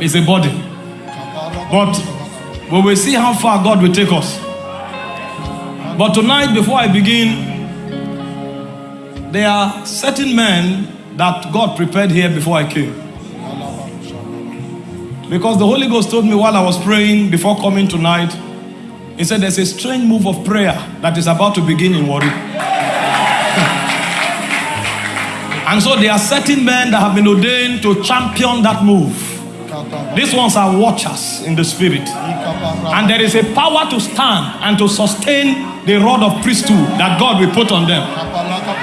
is a body. But we will see how far God will take us. But tonight, before I begin, there are certain men that God prepared here before I came. Because the Holy Ghost told me while I was praying before coming tonight, He said there's a strange move of prayer that is about to begin in Warri. and so there are certain men that have been ordained to champion that move. These ones are watchers in the spirit. And there is a power to stand and to sustain the rod of priesthood that God will put on them.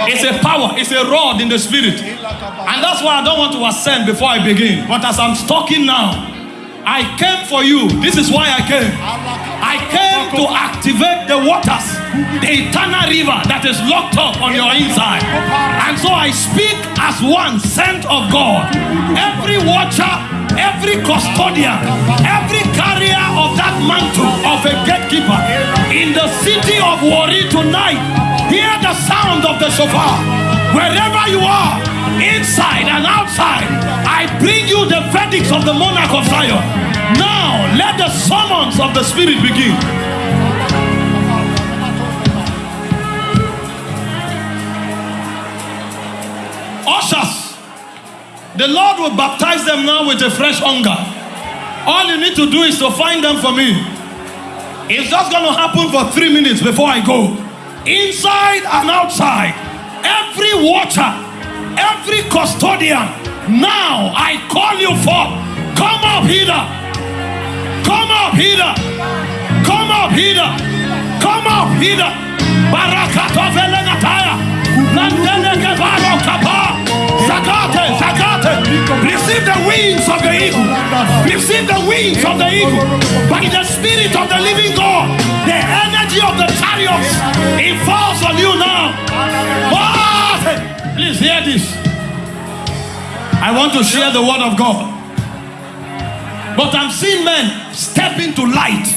It's a power, it's a rod in the spirit. And that's why I don't want to ascend before I begin. But as I'm talking now, I came for you. This is why I came. I came to activate the waters, the eternal river that is locked up on your inside. And so I speak as one sent of God. Every watcher, every custodian, every carrier of that mantle of a gatekeeper in the city of Warri tonight, hear the sound of the shofar. Wherever you are, inside and outside, I bring you the verdicts of the monarch of Zion. Now, let the summons of the Spirit begin. Ushers, the Lord will baptize them now with a fresh hunger. All you need to do is to find them for me. It's just going to happen for three minutes before I go. Inside and outside, every watcher, every custodian, now I call you forth. Come up here. Come up here. Come up here. Come up here. Barakato velenataya. Nandele kevaro kapa. Zakate, zakate. Receive the wings of the eagle. Receive the wings of the eagle. By the spirit of the living God, the energy of the chariots, it falls on you now. What? Please hear this. I want to share the word of God. But I'm seeing men step into light.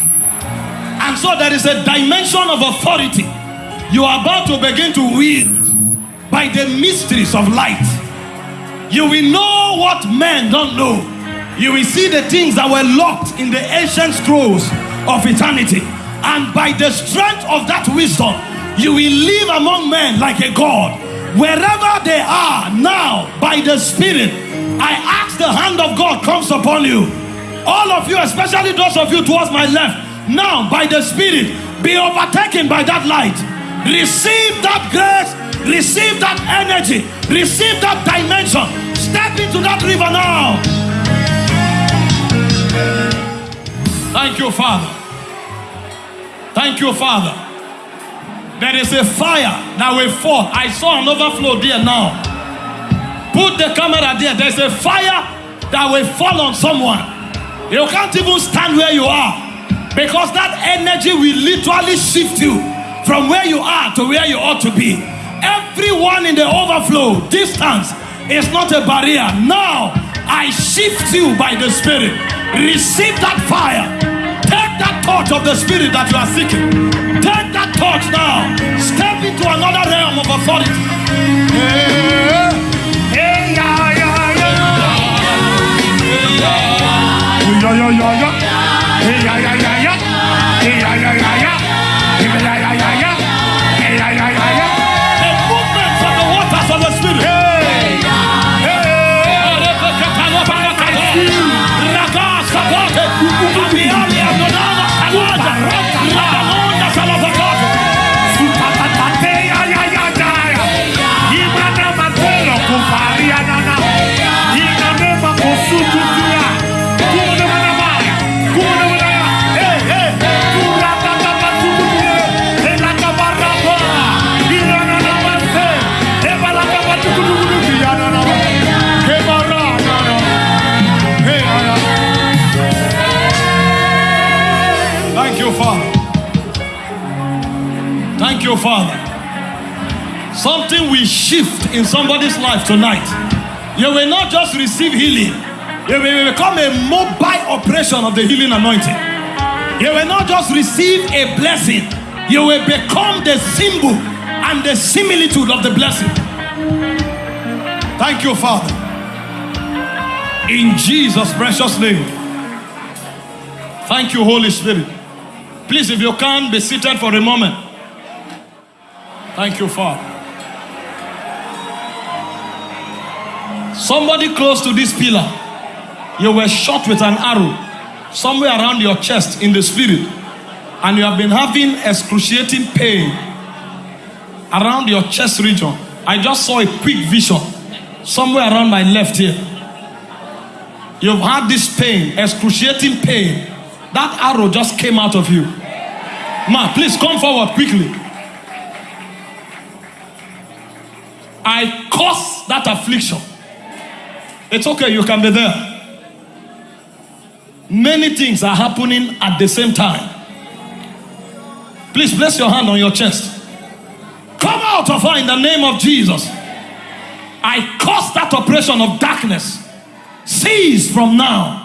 And so there is a dimension of authority you are about to begin to wield by the mysteries of light. You will know what men don't know. You will see the things that were locked in the ancient scrolls of eternity. And by the strength of that wisdom, you will live among men like a God. Wherever they are now, by the Spirit, I ask the hand of God comes upon you. All of you, especially those of you towards my left, now by the Spirit, be overtaken by that light. Receive that grace, receive that energy, receive that dimension. Step into that river now. Thank you, Father. Thank you, Father. There is a fire that will fall. I saw an overflow there now. Put the camera there. There's a fire that will fall on someone. You can't even stand where you are because that energy will literally shift you from where you are to where you ought to be. Everyone in the overflow distance is not a barrier. Now I shift you by the Spirit. Receive that fire. Take that touch of the Spirit that you are seeking. Take that touch now. Step into another realm of authority. Yeah. Yeah, yeah, yeah, yeah. Yeah, yeah, yeah, yeah. Yeah, yeah, yeah, yeah, Thank you, Father. Something will shift in somebody's life tonight. You will not just receive healing, you will become a mobile operation of the healing anointing. You will not just receive a blessing, you will become the symbol and the similitude of the blessing. Thank you, Father. In Jesus' precious name. Thank you, Holy Spirit. Please, if you can, be seated for a moment. Thank you, Father. Somebody close to this pillar, you were shot with an arrow somewhere around your chest in the spirit, and you have been having excruciating pain around your chest region. I just saw a quick vision somewhere around my left here. You've had this pain, excruciating pain. That arrow just came out of you. Ma, please come forward quickly. I cause that affliction. It's okay, you can be there. Many things are happening at the same time. Please place your hand on your chest. Come out of her in the name of Jesus. I cause that oppression of darkness. Cease from now.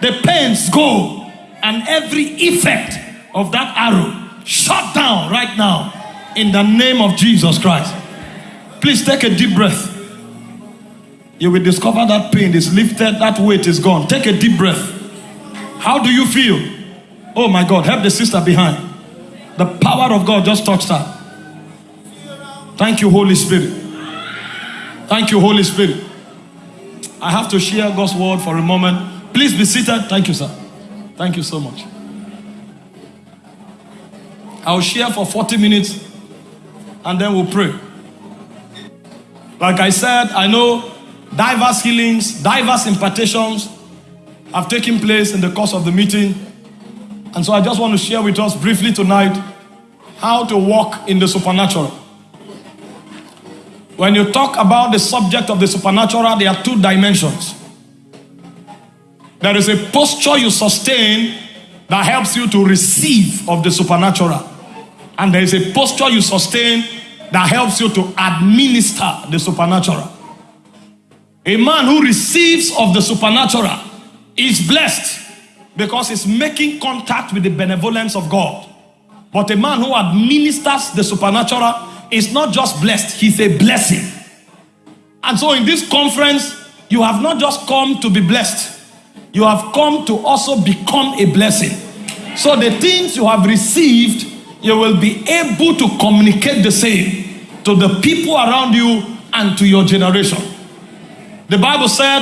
The pains go, and every effect of that arrow shut down right now in the name of Jesus Christ. Please take a deep breath. You will discover that pain is lifted, that weight is gone. Take a deep breath. How do you feel? Oh my God, help the sister behind. The power of God just touched her. Thank you, Holy Spirit. Thank you, Holy Spirit. I have to share God's word for a moment. Please be seated. Thank you, sir. Thank you so much. I'll share for 40 minutes and then we'll pray. Like I said, I know diverse healings, diverse impartations have taken place in the course of the meeting. And so I just want to share with us briefly tonight how to walk in the supernatural. When you talk about the subject of the supernatural, there are two dimensions. There is a posture you sustain that helps you to receive of the supernatural. And there is a posture you sustain that helps you to administer the supernatural. A man who receives of the supernatural is blessed because he's making contact with the benevolence of God. But a man who administers the supernatural is not just blessed, he's a blessing. And so in this conference, you have not just come to be blessed, you have come to also become a blessing. So the things you have received, you will be able to communicate the same to the people around you and to your generation. The Bible said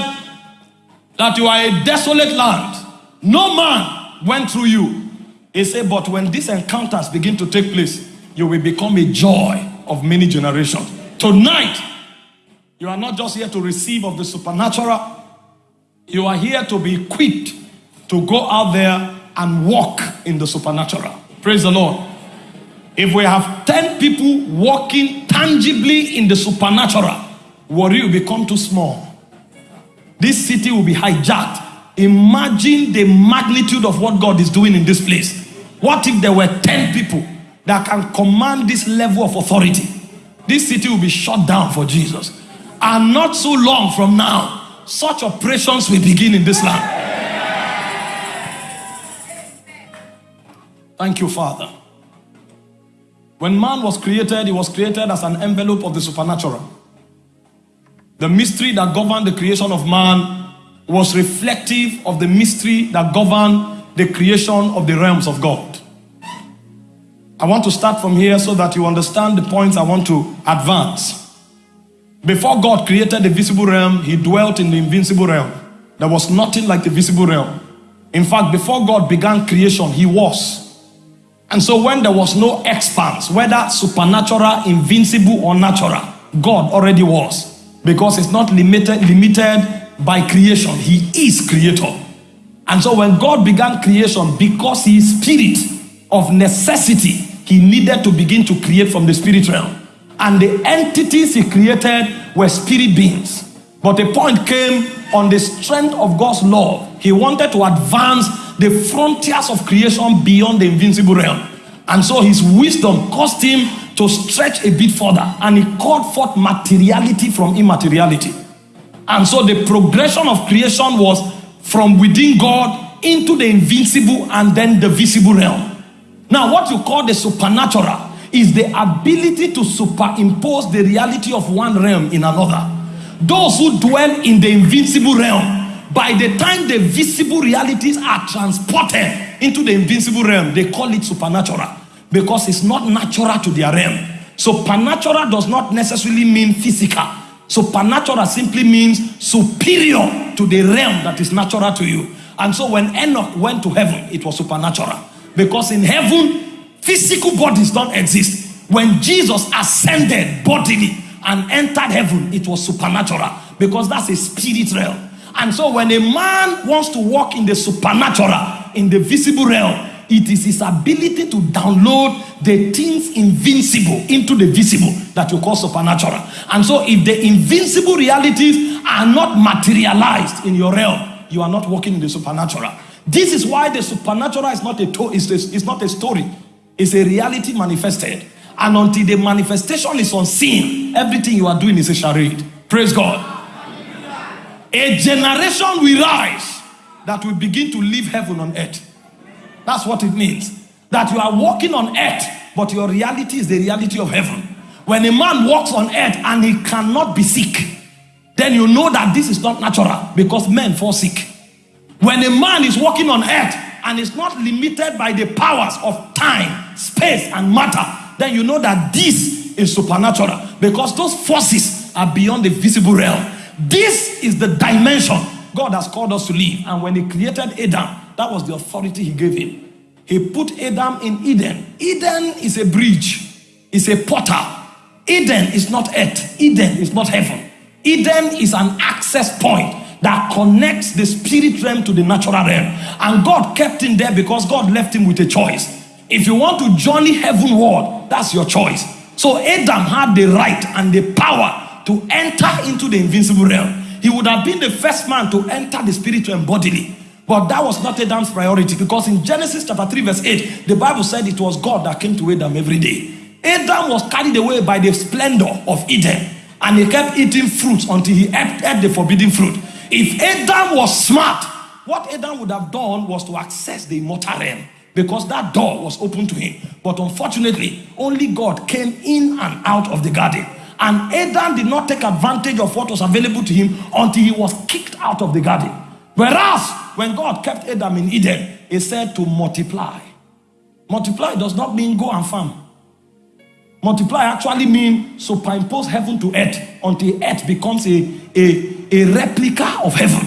that you are a desolate land. No man went through you. He said, but when these encounters begin to take place, you will become a joy of many generations. Tonight, you are not just here to receive of the supernatural, you are here to be equipped to go out there and walk in the supernatural. Praise the Lord. If we have 10 people walking tangibly in the supernatural, Warri will become too small. This city will be hijacked. Imagine the magnitude of what God is doing in this place. What if there were 10 people that can command this level of authority? This city will be shut down for Jesus. And not so long from now, such operations will begin in this land. Thank you, Father. When man was created, he was created as an envelope of the supernatural. The mystery that governed the creation of man was reflective of the mystery that governed the creation of the realms of God. I want to start from here so that you understand the points I want to advance. Before God created the visible realm, he dwelt in the invincible realm. There was nothing like the visible realm. In fact, before God began creation, he was. And so when there was no expanse, whether supernatural, invincible, or natural, God already was because it's not limited, limited by creation. He is creator. And so when God began creation, because he is spirit of necessity, he needed to begin to create from the spirit realm. And the entities he created were spirit beings. But the point came on the strength of God's love. He wanted to advance the frontiers of creation beyond the invincible realm. And so his wisdom caused him to stretch a bit further and he called forth materiality from immateriality. And so the progression of creation was from within God into the invincible and then the visible realm. Now, what you call the supernatural is the ability to superimpose the reality of one realm in another. Those who dwell in the invincible realm By the time the visible realities are transported into the invincible realm, they call it supernatural because it's not natural to their realm. Supernatural does not necessarily mean physical. Supernatural simply means superior to the realm that is natural to you. And so when Enoch went to heaven, it was supernatural. Because in heaven, physical bodies don't exist. When Jesus ascended bodily and entered heaven, it was supernatural. Because that's a spirit realm. And so when a man wants to walk in the supernatural, in the visible realm, it is his ability to download the things invincible into the visible that you call supernatural. And so, if the invincible realities are not materialized in your realm, you are not walking in the supernatural. This is why the supernatural is not a, to- is a, is not a story, it's a reality manifested. And until the manifestation is unseen, everything you are doing is a charade. Praise God. A generation will rise that will begin to live heaven on earth. That's what it means. That you are walking on earth, but your reality is the reality of heaven. When a man walks on earth and he cannot be sick, then you know that this is not natural because men fall sick. When a man is walking on earth and is not limited by the powers of time, space, and matter, then you know that this is supernatural because those forces are beyond the visible realm. This is the dimension God has called us to live. And when He created Adam, that was the authority He gave him. He put Adam in Eden. Eden is a bridge, it's a portal. Eden is not earth, Eden is not heaven. Eden is an access point that connects the spirit realm to the natural realm. And God kept him there because God left him with a choice. If you want to journey heavenward, that's your choice. So Adam had the right and the power to enter into the invincible realm. He would have been the first man to enter the spirit realm bodily. But that was not Adam's priority because in Genesis chapter 3, verse 8, the Bible said it was God that came to Adam every day. Adam was carried away by the splendor of Eden and he kept eating fruits until he ate, ate the forbidden fruit. If Adam was smart, what Adam would have done was to access the immortal realm because that door was open to him. But unfortunately, only God came in and out of the garden. And Adam did not take advantage of what was available to him until he was kicked out of the garden. Whereas, when God kept Adam in Eden, he said to multiply. Multiply does not mean go and farm. Multiply actually means superimpose heaven to earth until earth becomes a, a, a replica of heaven.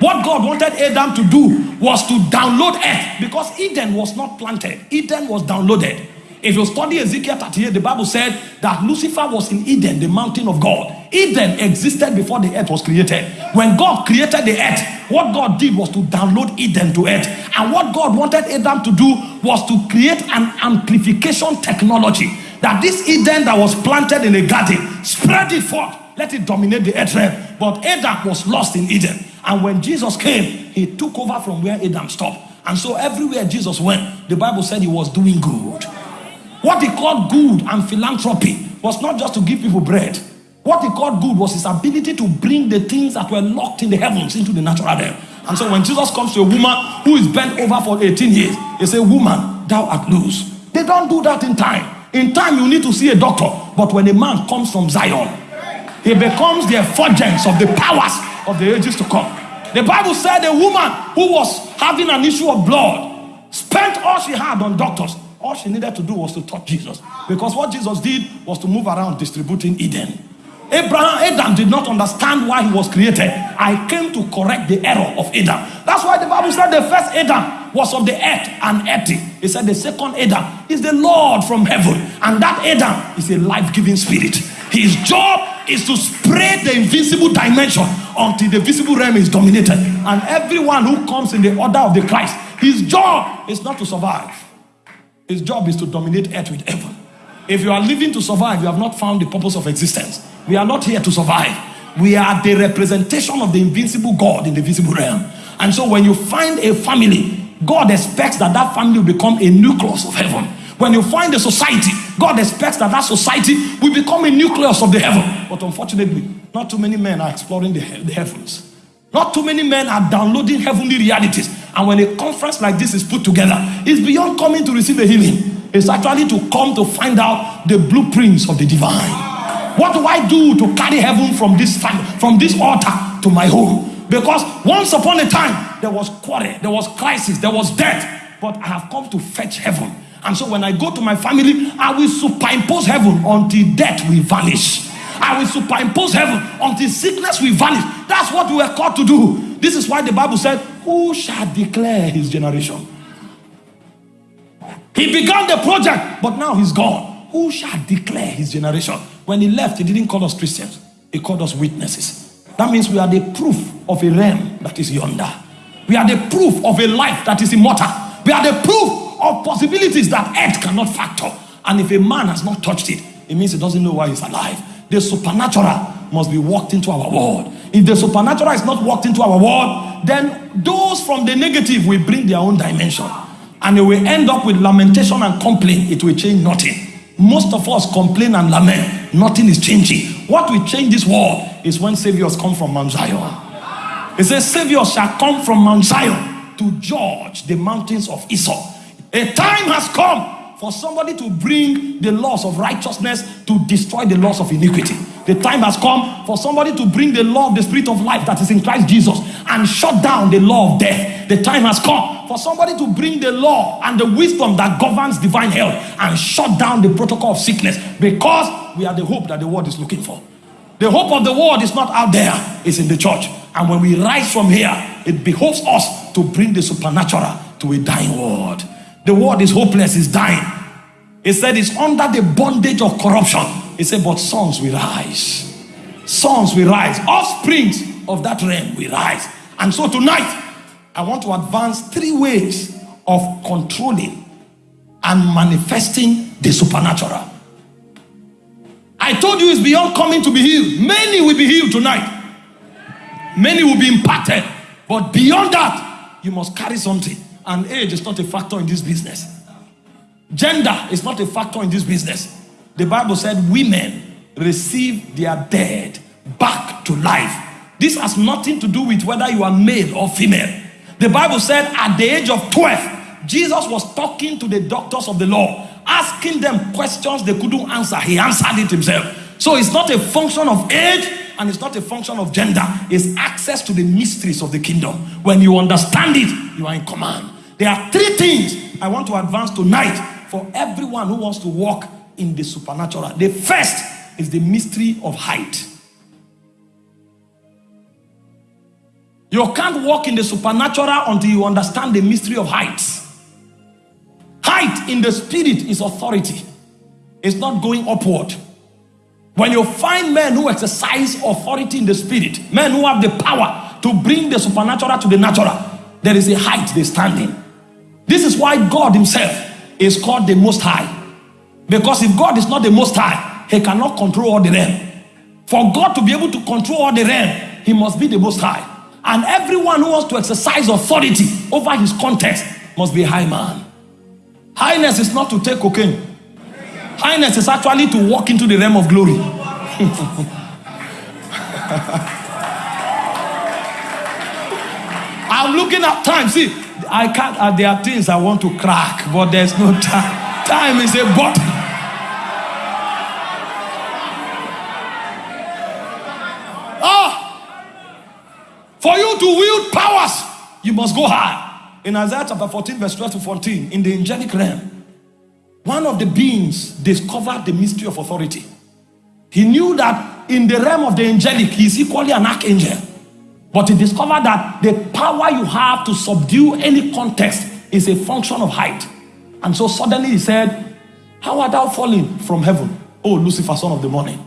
What God wanted Adam to do was to download earth because Eden was not planted, Eden was downloaded. If you study Ezekiel 38, the Bible said that Lucifer was in Eden, the mountain of God. Eden existed before the earth was created. When God created the earth, what God did was to download Eden to earth. And what God wanted Adam to do was to create an amplification technology that this Eden that was planted in a garden, spread it forth, let it dominate the earth realm. But Adam was lost in Eden. And when Jesus came, he took over from where Adam stopped. And so everywhere Jesus went, the Bible said he was doing good. What he called good and philanthropy was not just to give people bread. What he called good was his ability to bring the things that were locked in the heavens into the natural realm. And so when Jesus comes to a woman who is bent over for 18 years, he says, Woman, thou art loose. They don't do that in time. In time, you need to see a doctor. But when a man comes from Zion, he becomes the effulgence of the powers of the ages to come. The Bible said a woman who was having an issue of blood spent all she had on doctors. All she needed to do was to touch Jesus. Because what Jesus did was to move around distributing Eden. Abraham, Adam did not understand why he was created. I came to correct the error of Adam. That's why the Bible said the first Adam was of the earth and earthy. He said the second Adam is the Lord from heaven. And that Adam is a life giving spirit. His job is to spread the invisible dimension until the visible realm is dominated. And everyone who comes in the order of the Christ, his job is not to survive. His job is to dominate earth with heaven. If you are living to survive, you have not found the purpose of existence. We are not here to survive. We are the representation of the invincible God in the visible realm. And so when you find a family, God expects that that family will become a nucleus of heaven. When you find a society, God expects that that society will become a nucleus of the heaven. But unfortunately, not too many men are exploring the, the heavens. Not too many men are downloading heavenly realities. And when a conference like this is put together, it's beyond coming to receive a healing. It's actually to come to find out the blueprints of the divine. What do I do to carry heaven from this time, from this altar to my home? Because once upon a time, there was quarrel, there was crisis, there was death. But I have come to fetch heaven. And so when I go to my family, I will superimpose heaven until death will vanish. I will superimpose heaven until sickness will vanish. That's what we were called to do. This is why the Bible said, Who shall declare his generation? He began the project, but now he's gone. Who shall declare his generation? When he left, he didn't call us Christians, he called us witnesses. That means we are the proof of a realm that is yonder. We are the proof of a life that is immortal. We are the proof of possibilities that earth cannot factor. And if a man has not touched it, it means he doesn't know why he's alive. The supernatural must be walked into our world. If the supernatural is not walked into our world, then those from the negative will bring their own dimension. And it will end up with lamentation and complaint. It will change nothing. Most of us complain and lament. Nothing is changing. What will change this world is when saviors come from Mount Zion. It says, Saviors shall come from Mount Zion to judge the mountains of Esau. A time has come for somebody to bring the laws of righteousness to destroy the laws of iniquity. The time has come for somebody to bring the law of the spirit of life that is in Christ Jesus and shut down the law of death. The time has come for somebody to bring the law and the wisdom that governs divine health and shut down the protocol of sickness because we are the hope that the world is looking for. The hope of the world is not out there, it's in the church. And when we rise from here, it behoves us to bring the supernatural to a dying world. The world is hopeless, it's dying. It said it's under the bondage of corruption. He said, but sons will rise. Sons will rise. Offsprings of that realm will rise. And so tonight, I want to advance three ways of controlling and manifesting the supernatural. I told you it's beyond coming to be healed. Many will be healed tonight. Many will be impacted. But beyond that, you must carry something. And age is not a factor in this business. Gender is not a factor in this business. The Bible said women receive their dead back to life. This has nothing to do with whether you are male or female. The Bible said at the age of 12, Jesus was talking to the doctors of the law, asking them questions they couldn't answer. He answered it himself. So it's not a function of age and it's not a function of gender. It's access to the mysteries of the kingdom. When you understand it, you are in command. There are three things I want to advance tonight for everyone who wants to walk in the supernatural. The first is the mystery of height. You can't walk in the supernatural until you understand the mystery of heights. Height in the spirit is authority. It's not going upward. When you find men who exercise authority in the spirit, men who have the power to bring the supernatural to the natural, there is a height they stand in. This is why God himself is called the most high. Because if God is not the most high, he cannot control all the realm. For God to be able to control all the realm, he must be the most high. And everyone who wants to exercise authority over his context must be a high man. Highness is not to take cocaine. Highness is actually to walk into the realm of glory. I'm looking at time. See, I can't, uh, there are things I want to crack, but there's no time. Time is a button. For you to wield powers, you must go high. In Isaiah chapter 14, verse 12 to 14, in the angelic realm, one of the beings discovered the mystery of authority. He knew that in the realm of the angelic, he is equally an archangel. But he discovered that the power you have to subdue any context is a function of height. And so suddenly he said, How art thou fallen from heaven, O Lucifer, son of the morning?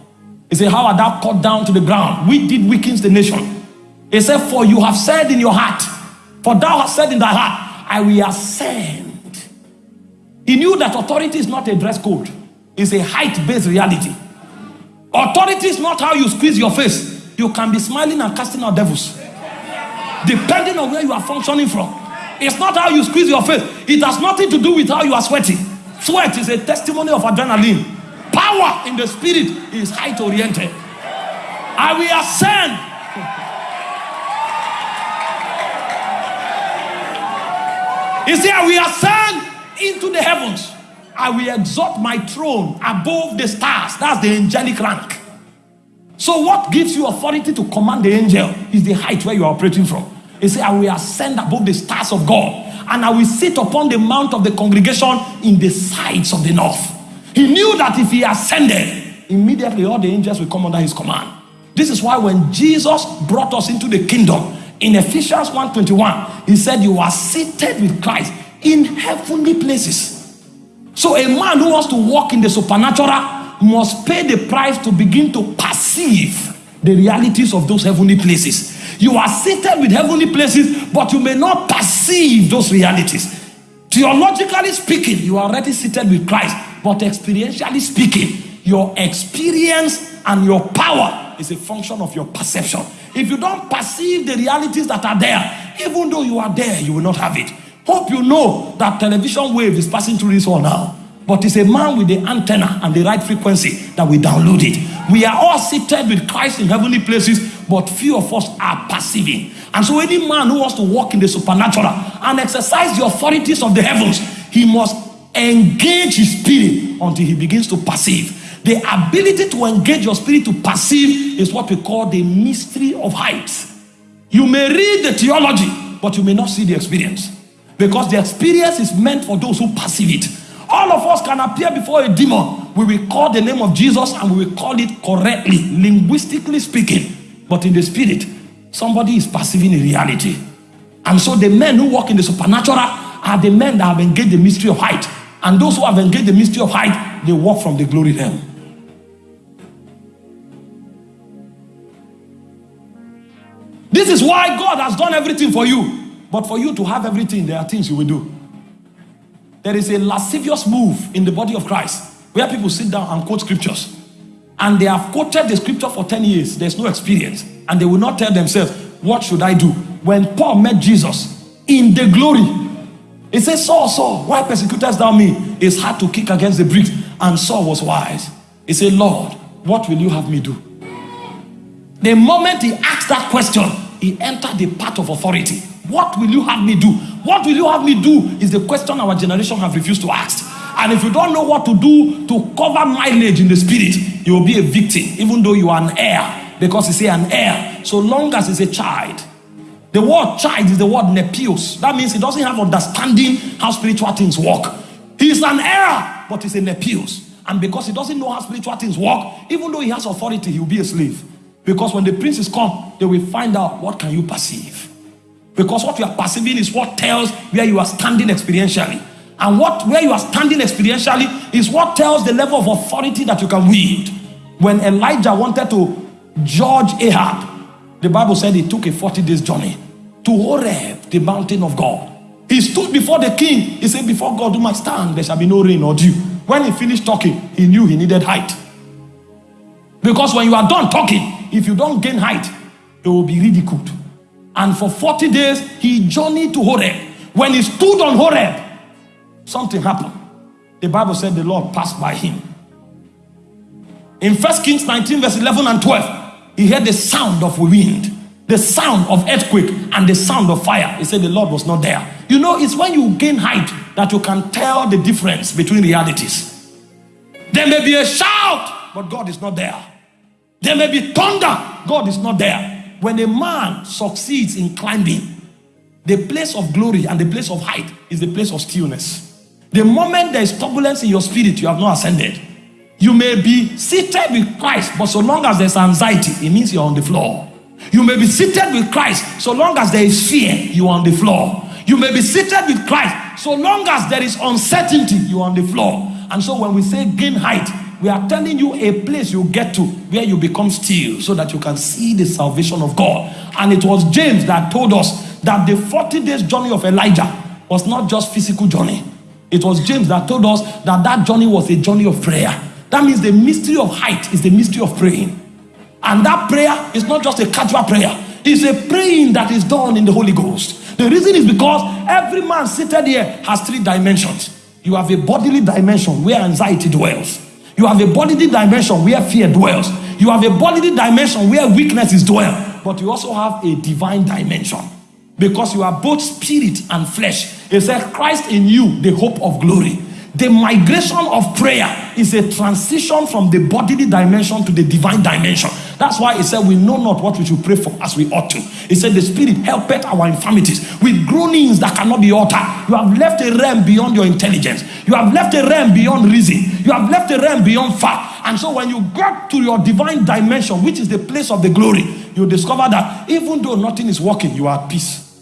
He said, How art thou cut down to the ground? We did weakens the nation. He said, For you have said in your heart, for thou hast said in thy heart, I will ascend. He knew that authority is not a dress code, it's a height based reality. Authority is not how you squeeze your face. You can be smiling and casting out devils. Depending on where you are functioning from. It's not how you squeeze your face. It has nothing to do with how you are sweating. Sweat is a testimony of adrenaline. Power in the spirit is height oriented. I will ascend. See, I will ascend into the heavens. I will exalt my throne above the stars. That's the angelic rank. So, what gives you authority to command the angel is the height where you are operating from. He said, I will ascend above the stars of God, and I will sit upon the mount of the congregation in the sides of the north. He knew that if he ascended, immediately all the angels will come under his command. This is why when Jesus brought us into the kingdom in Ephesians 1:21, he said, You are seated with Christ in heavenly places. So a man who wants to walk in the supernatural must pay the price to begin to perceive the realities of those heavenly places. You are seated with heavenly places, but you may not perceive those realities. Theologically speaking, you are already seated with Christ, but experientially speaking, your experience and your power is a function of your perception. If you don't perceive the realities that are there, even though you are there, you will not have it. Hope you know that television wave is passing through this one now. But it's a man with the antenna and the right frequency that we download it. We are all seated with Christ in heavenly places, but few of us are perceiving. And so, any man who wants to walk in the supernatural and exercise the authorities of the heavens, he must engage his spirit until he begins to perceive. The ability to engage your spirit to perceive is what we call the mystery of height. You may read the theology, but you may not see the experience because the experience is meant for those who perceive it. All of us can appear before a demon. We will call the name of Jesus and we will call it correctly, linguistically speaking. But in the spirit, somebody is perceiving a reality. And so the men who walk in the supernatural are the men that have engaged the mystery of height. And those who have engaged the mystery of height, they walk from the glory realm. This is why God has done everything for you. But for you to have everything, there are things you will do. There is a lascivious move in the body of Christ where people sit down and quote scriptures. And they have quoted the scripture for 10 years. There's no experience. And they will not tell themselves, What should I do? When Paul met Jesus in the glory, he said, Saul, Saul, why persecutest thou me? It's hard to kick against the bricks. And Saul was wise. He said, Lord, what will you have me do? The moment he asked that question, he entered the path of authority. What will you have me do? What will you have me do? Is the question our generation have refused to ask. And if you don't know what to do to cover mileage in the spirit, you will be a victim, even though you are an heir. Because say an heir, so long as it's a child. The word child is the word nepios. That means he doesn't have understanding how spiritual things work. He's an heir, but he's a nepios. And because he doesn't know how spiritual things work, even though he has authority, he will be a slave. Because when the princes come, they will find out what can you perceive. Because what you are perceiving is what tells where you are standing experientially. And what where you are standing experientially is what tells the level of authority that you can wield. When Elijah wanted to judge Ahab, the Bible said he took a 40 days journey to Horeb, the mountain of God. He stood before the king. He said, Before God do my stand, there shall be no rain or dew. When he finished talking, he knew he needed height. Because when you are done talking, if you don't gain height, it will be ridiculed. And for 40 days, he journeyed to Horeb. When he stood on Horeb, something happened. The Bible said the Lord passed by him. In 1 Kings 19, verse 11 and 12, he heard the sound of wind, the sound of earthquake, and the sound of fire. He said the Lord was not there. You know, it's when you gain height that you can tell the difference between realities. There may be a shout, but God is not there. There may be thunder, God is not there. When a man succeeds in climbing, the place of glory and the place of height is the place of stillness. The moment there is turbulence in your spirit, you have not ascended. You may be seated with Christ, but so long as there's anxiety, it means you're on the floor. You may be seated with Christ, so long as there is fear, you are on the floor. You may be seated with Christ, so long as there is uncertainty, you are on the floor. And so when we say gain height, we are telling you a place you get to where you become still so that you can see the salvation of God. And it was James that told us that the 40 days journey of Elijah was not just physical journey. It was James that told us that that journey was a journey of prayer. That means the mystery of height is the mystery of praying. And that prayer is not just a casual prayer. It's a praying that is done in the Holy Ghost. The reason is because every man seated here has three dimensions. You have a bodily dimension where anxiety dwells. You have a bodily dimension where fear dwells. You have a bodily dimension where weakness is dwell. But you also have a divine dimension. Because you are both spirit and flesh. It says Christ in you, the hope of glory. The migration of prayer is a transition from the bodily dimension to the divine dimension. That's why he said, We know not what we should pray for as we ought to. He said, The Spirit helpeth our infirmities with groanings that cannot be uttered. You have left a realm beyond your intelligence. You have left a realm beyond reason. You have left a realm beyond fact. And so when you get to your divine dimension, which is the place of the glory, you discover that even though nothing is working, you are at peace.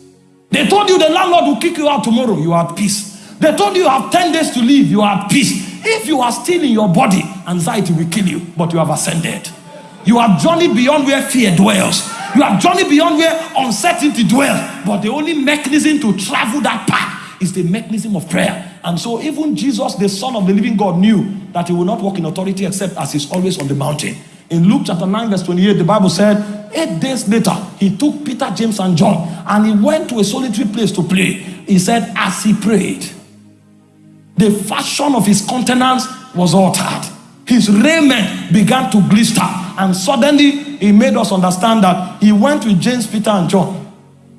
They told you the landlord will kick you out tomorrow, you are at peace. They told you you have 10 days to live, you are at peace. If you are still in your body, anxiety will kill you, but you have ascended. You have journeyed beyond where fear dwells. You have journeyed beyond where uncertainty dwells. But the only mechanism to travel that path is the mechanism of prayer. And so even Jesus, the Son of the living God, knew that he will not walk in authority except as he's always on the mountain. In Luke chapter 9, verse 28, the Bible said, Eight days later, he took Peter, James, and John and he went to a solitary place to pray. He said, as he prayed, the fashion of his countenance was altered. His raiment began to glister, and suddenly he made us understand that he went with James, Peter, and John.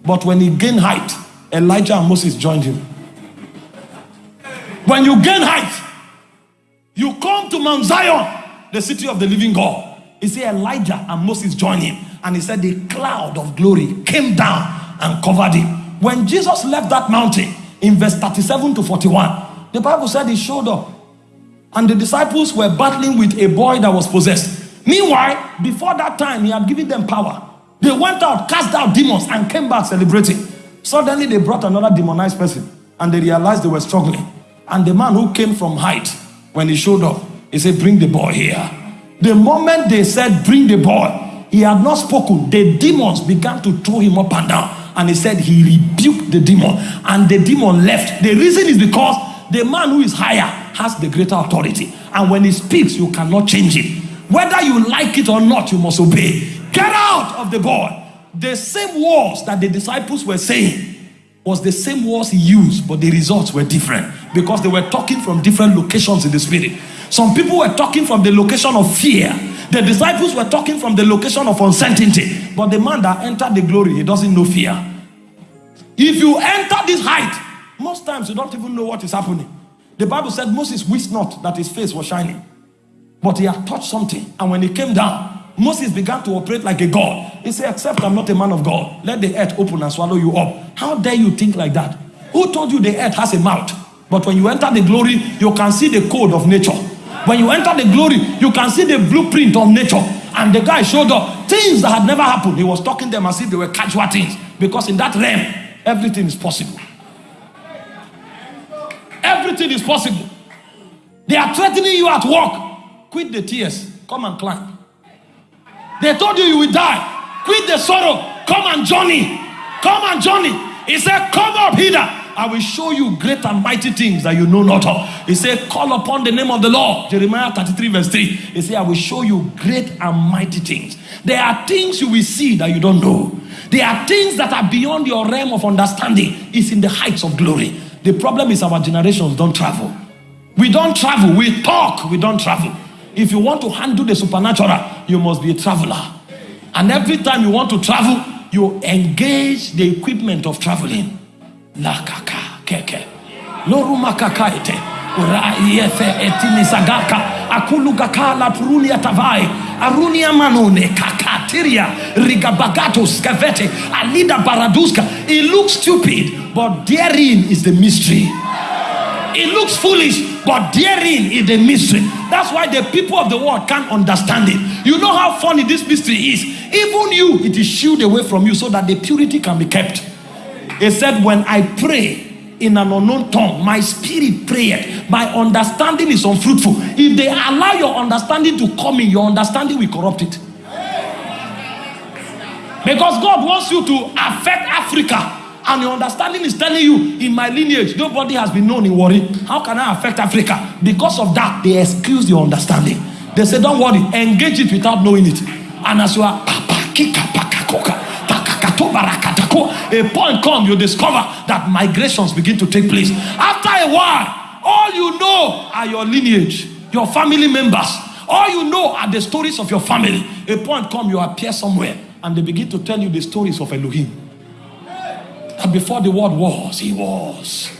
But when he gained height, Elijah and Moses joined him. When you gain height, you come to Mount Zion, the city of the living God. He said Elijah and Moses joined him, and he said the cloud of glory came down and covered him. When Jesus left that mountain, in verse 37 to 41, the Bible said he showed up. And the disciples were battling with a boy that was possessed. Meanwhile, before that time, he had given them power. They went out, cast out demons, and came back celebrating. Suddenly, they brought another demonized person, and they realized they were struggling. And the man who came from height, when he showed up, he said, Bring the boy here. The moment they said, Bring the boy, he had not spoken. The demons began to throw him up and down. And he said, He rebuked the demon, and the demon left. The reason is because the man who is higher has the greater authority. And when he speaks, you cannot change it. Whether you like it or not, you must obey. Get out of the boy. The same words that the disciples were saying was the same words he used, but the results were different because they were talking from different locations in the spirit. Some people were talking from the location of fear. The disciples were talking from the location of uncertainty. But the man that entered the glory, he doesn't know fear. If you enter this height, most times you don't even know what is happening. The Bible said Moses wished not that his face was shining, but he had touched something. And when he came down, Moses began to operate like a god. He said, Except I'm not a man of God, let the earth open and swallow you up. How dare you think like that? Who told you the earth has a mouth? But when you enter the glory, you can see the code of nature. When you enter the glory, you can see the blueprint of nature. And the guy showed up things that had never happened. He was talking them as if they were casual things. Because in that realm, everything is possible. Everything is possible. They are threatening you at work. Quit the tears. Come and climb. They told you you will die. Quit the sorrow. Come and journey. Come and journey. He said, Come up hither. I will show you great and mighty things that you know not of. He said, Call upon the name of the Lord. Jeremiah 33, verse 3. He said, I will show you great and mighty things. There are things you will see that you don't know. There are things that are beyond your realm of understanding. It's in the heights of glory. The problem is our generations don't travel. We don't travel. We talk. We don't travel. If you want to handle the supernatural, you must be a traveler. And every time you want to travel, you engage the equipment of traveling. La kaka keke. Loruma kakaite. Ura yefe etini sagaka. Akulu la purunia tavai. Arunia manone kakatiria. Rigabagato skavete. Alida baraduska. It looks stupid. but therein is the mystery. It looks foolish, but therein is the mystery. That's why the people of the world can't understand it. You know how funny this mystery is. Even you, it is shielded away from you so that the purity can be kept. He said, When I pray, in an unknown tongue. My spirit prayed. My understanding is unfruitful. If they allow your understanding to come in, your understanding will corrupt it. Because God wants you to affect Africa and your understanding is telling you in my lineage nobody has been known in Warri. How can i affect africa? Because of that they excuse your understanding. They say don't worry engage it without knowing it. And as you are a point come you discover that migrations begin to take place. After a while all you know are your lineage your family members. All you know are the stories of your family. A point come you appear somewhere and they begin to tell you the stories of elohim and before the word was, he was.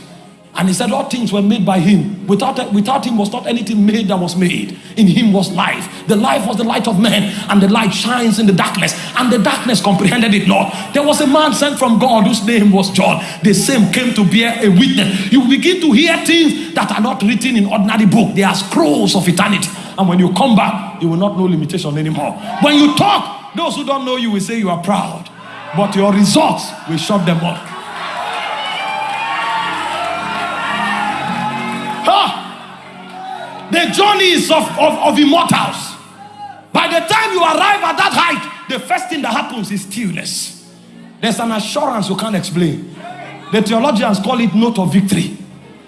And he said, All things were made by him. Without, without him was not anything made that was made. In him was life. The life was the light of men, and the light shines in the darkness. And the darkness comprehended it not. There was a man sent from God whose name was John. The same came to bear a witness. You begin to hear things that are not written in ordinary book. They are scrolls of eternity. And when you come back, you will not know limitation anymore. When you talk, those who don't know you will say you are proud. But your results will shut them up. The journeys of, of, of immortals. By the time you arrive at that height, the first thing that happens is stillness. There's an assurance you can't explain. The theologians call it note of victory.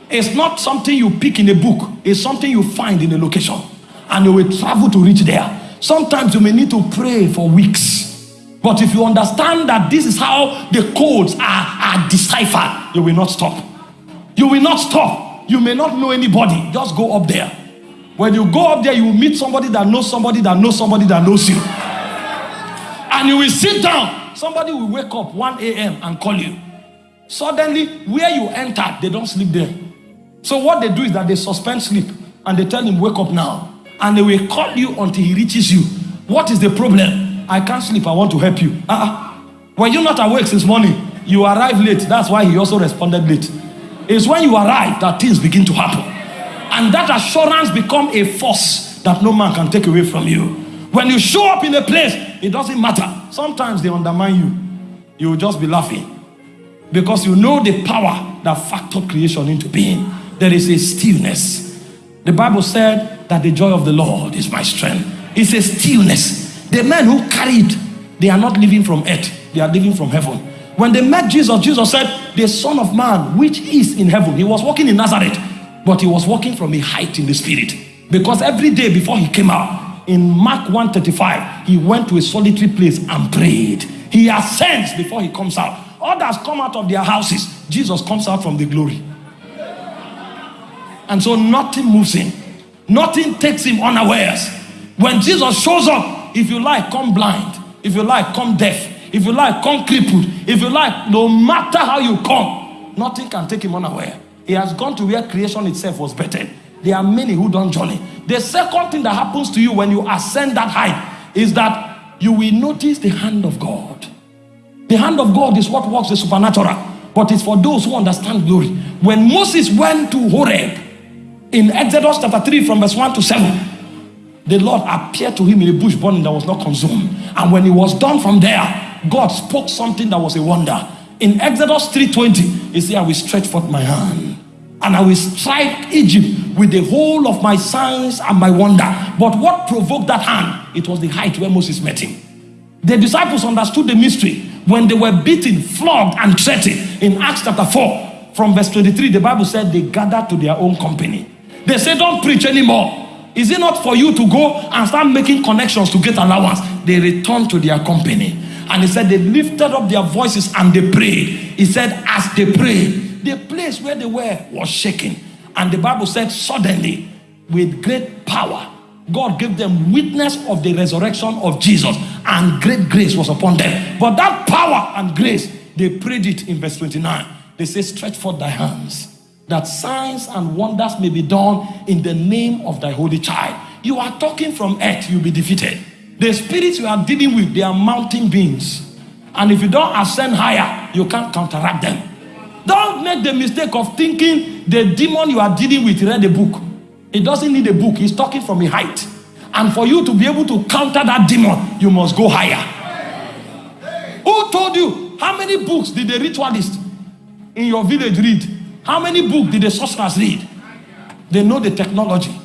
It's not something you pick in a book, it's something you find in a location. And you will travel to reach there. Sometimes you may need to pray for weeks. But if you understand that this is how the codes are, are deciphered, you will not stop. You will not stop. You may not know anybody. Just go up there. When you go up there, you will meet somebody that knows somebody that knows somebody that knows you. And you will sit down. Somebody will wake up 1 a.m. and call you. Suddenly, where you enter, they don't sleep there. So what they do is that they suspend sleep and they tell him, wake up now. And they will call you until he reaches you. What is the problem? I can't sleep. I want to help you. Uh-uh. Were you not awake since morning? You arrived late. That's why he also responded late. It's when you arrive that things begin to happen. And that assurance become a force that no man can take away from you. When you show up in a place, it doesn't matter. Sometimes they undermine you. You will just be laughing. Because you know the power that factored creation into being. There is a stillness. The Bible said that the joy of the Lord is my strength. It's a stillness. The men who carried, they are not living from earth, they are living from heaven. When they met Jesus, Jesus said, The Son of Man, which is in heaven, he was walking in Nazareth. But he was walking from a height in the spirit. Because every day before he came out, in Mark 135, he went to a solitary place and prayed. He ascends before he comes out. Others come out of their houses. Jesus comes out from the glory. And so nothing moves him. Nothing takes him unawares. When Jesus shows up, if you like, come blind. If you like, come deaf. If you like, come crippled. If you like, no matter how you come, nothing can take him unaware. He has gone to where creation itself was better. There are many who don't journey. The second thing that happens to you when you ascend that height is that you will notice the hand of God. The hand of God is what works the supernatural, but it's for those who understand glory. When Moses went to Horeb in Exodus chapter 3 from verse 1 to 7, the Lord appeared to him in a bush burning that was not consumed. And when he was done from there, God spoke something that was a wonder. In Exodus 3:20, he said, I will stretch forth my hand and I will strike Egypt with the whole of my signs and my wonder. But what provoked that hand? It was the height where Moses met him. The disciples understood the mystery when they were beaten, flogged, and threatened. In Acts chapter 4, from verse 23, the Bible said they gathered to their own company. They said, Don't preach anymore. Is it not for you to go and start making connections to get allowance? They returned to their company. And he said, They lifted up their voices and they prayed. He said, As they prayed, the place where they were was shaking. And the Bible said, suddenly, with great power, God gave them witness of the resurrection of Jesus, and great grace was upon them. But that power and grace, they prayed it in verse 29. They say, Stretch forth thy hands, that signs and wonders may be done in the name of thy holy child. You are talking from earth, you'll be defeated. The spirits you are dealing with, they are mountain beings. And if you don't ascend higher, you can't counteract them. Don't make the mistake of thinking the demon you are dealing with read a book. It doesn't need a book, he's talking from a height. And for you to be able to counter that demon, you must go higher. Who told you? How many books did the ritualist in your village read? How many books did the sorcerers read? They know the technology.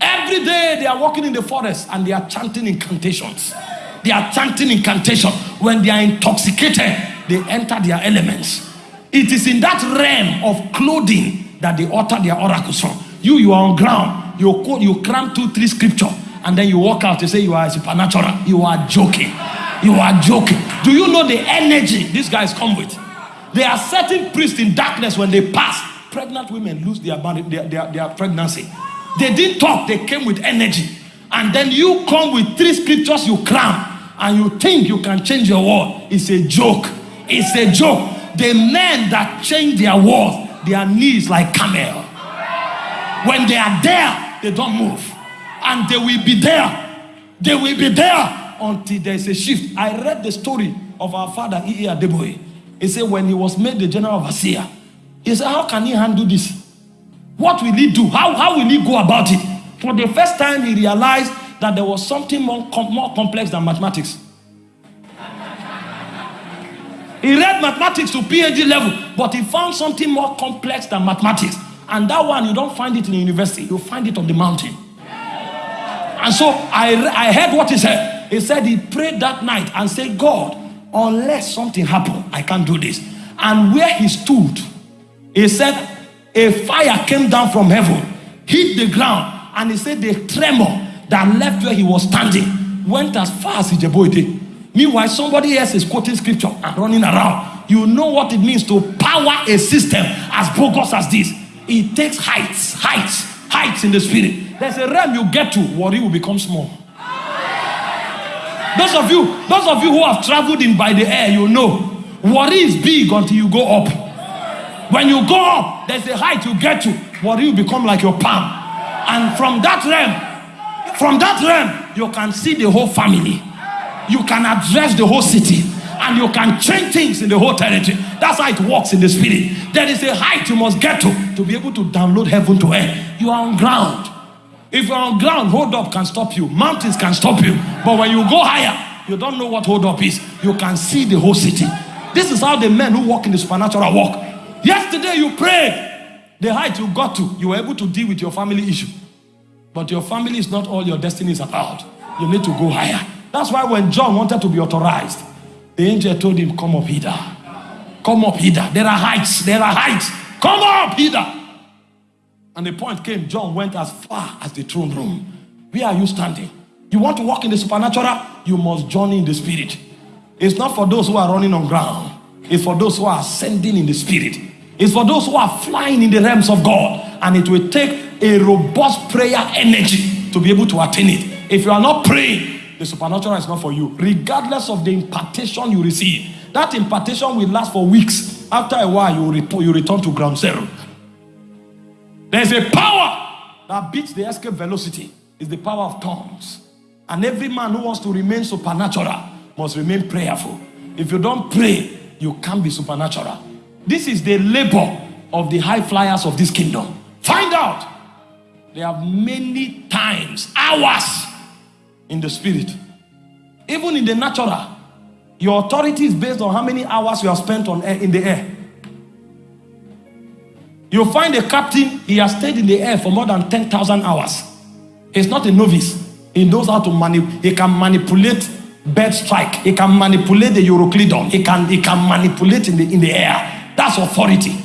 Every day they are walking in the forest and they are chanting incantations. They are chanting incantation. When they are intoxicated, they enter their elements. It is in that realm of clothing that they utter their oracles from. You, you are on ground. You quote, you cram two, three scripture, and then you walk out. You say you are supernatural. You are joking. You are joking. Do you know the energy these guys come with? They are certain priests in darkness when they pass. Pregnant women lose their, their, their, their pregnancy. They didn't talk. They came with energy. And then you come with three scriptures you cram, and you think you can change your world. It's a joke. It's a joke the men that change their world their knees like camel. When they are there, they don't move. And they will be there. They will be there until there is a shift. I read the story of our father, E.A. Adeboye. He said when he was made the general of overseer, he said, how can he handle this? What will he do? How, how will he go about it? For the first time, he realized that there was something more, com more complex than mathematics. He read mathematics to PhD level, but he found something more complex than mathematics. And that one, you don't find it in the university, you find it on the mountain. And so I, I heard what he said. He said he prayed that night and said, God, unless something happened, I can't do this. And where he stood, he said, a fire came down from heaven, hit the ground, and he said the tremor that left where he was standing went as far as Ijebuite. Meanwhile, somebody else is quoting scripture and running around. You know what it means to power a system as bogus as this. It takes heights, heights, heights in the spirit. There's a realm you get to, worry will become small. Those of you, those of you who have traveled in by the air, you know, worry is big until you go up. When you go up, there's a height you get to, worry will become like your palm. And from that realm, from that realm, you can see the whole family. You can address the whole city. And you can change things in the whole territory. That's how it works in the spirit. There is a height you must get to to be able to download heaven to earth. You are on ground. If you're on ground, hold up can stop you. Mountains can stop you. But when you go higher, you don't know what hold up is. You can see the whole city. This is how the men who walk in the supernatural walk. Yesterday you prayed. The height you got to, you were able to deal with your family issue. But your family is not all your destiny is about. You need to go higher. That's why when John wanted to be authorized, the angel told him, Come up hither. Come up hither. There are heights. There are heights. Come up hither. And the point came, John went as far as the throne room. Where are you standing? You want to walk in the supernatural? You must journey in the spirit. It's not for those who are running on ground. It's for those who are ascending in the spirit. It's for those who are flying in the realms of God. And it will take a robust prayer energy to be able to attain it. If you are not praying, the supernatural is not for you. Regardless of the impartation you receive. That impartation will last for weeks. After a while, you, return, you return to ground zero. There's a power that beats the escape velocity. It's the power of tongues. And every man who wants to remain supernatural must remain prayerful. If you don't pray, you can't be supernatural. This is the labor of the high flyers of this kingdom. Find out. They have many times, hours in the spirit. Even in the natural, your authority is based on how many hours you have spent on air, in the air. You find a captain, he has stayed in the air for more than 10,000 hours. He's not a novice. He knows how to manipulate. He can manipulate bird strike. He can manipulate the Euroclydon. He can, he can manipulate in the, in the air. That's authority.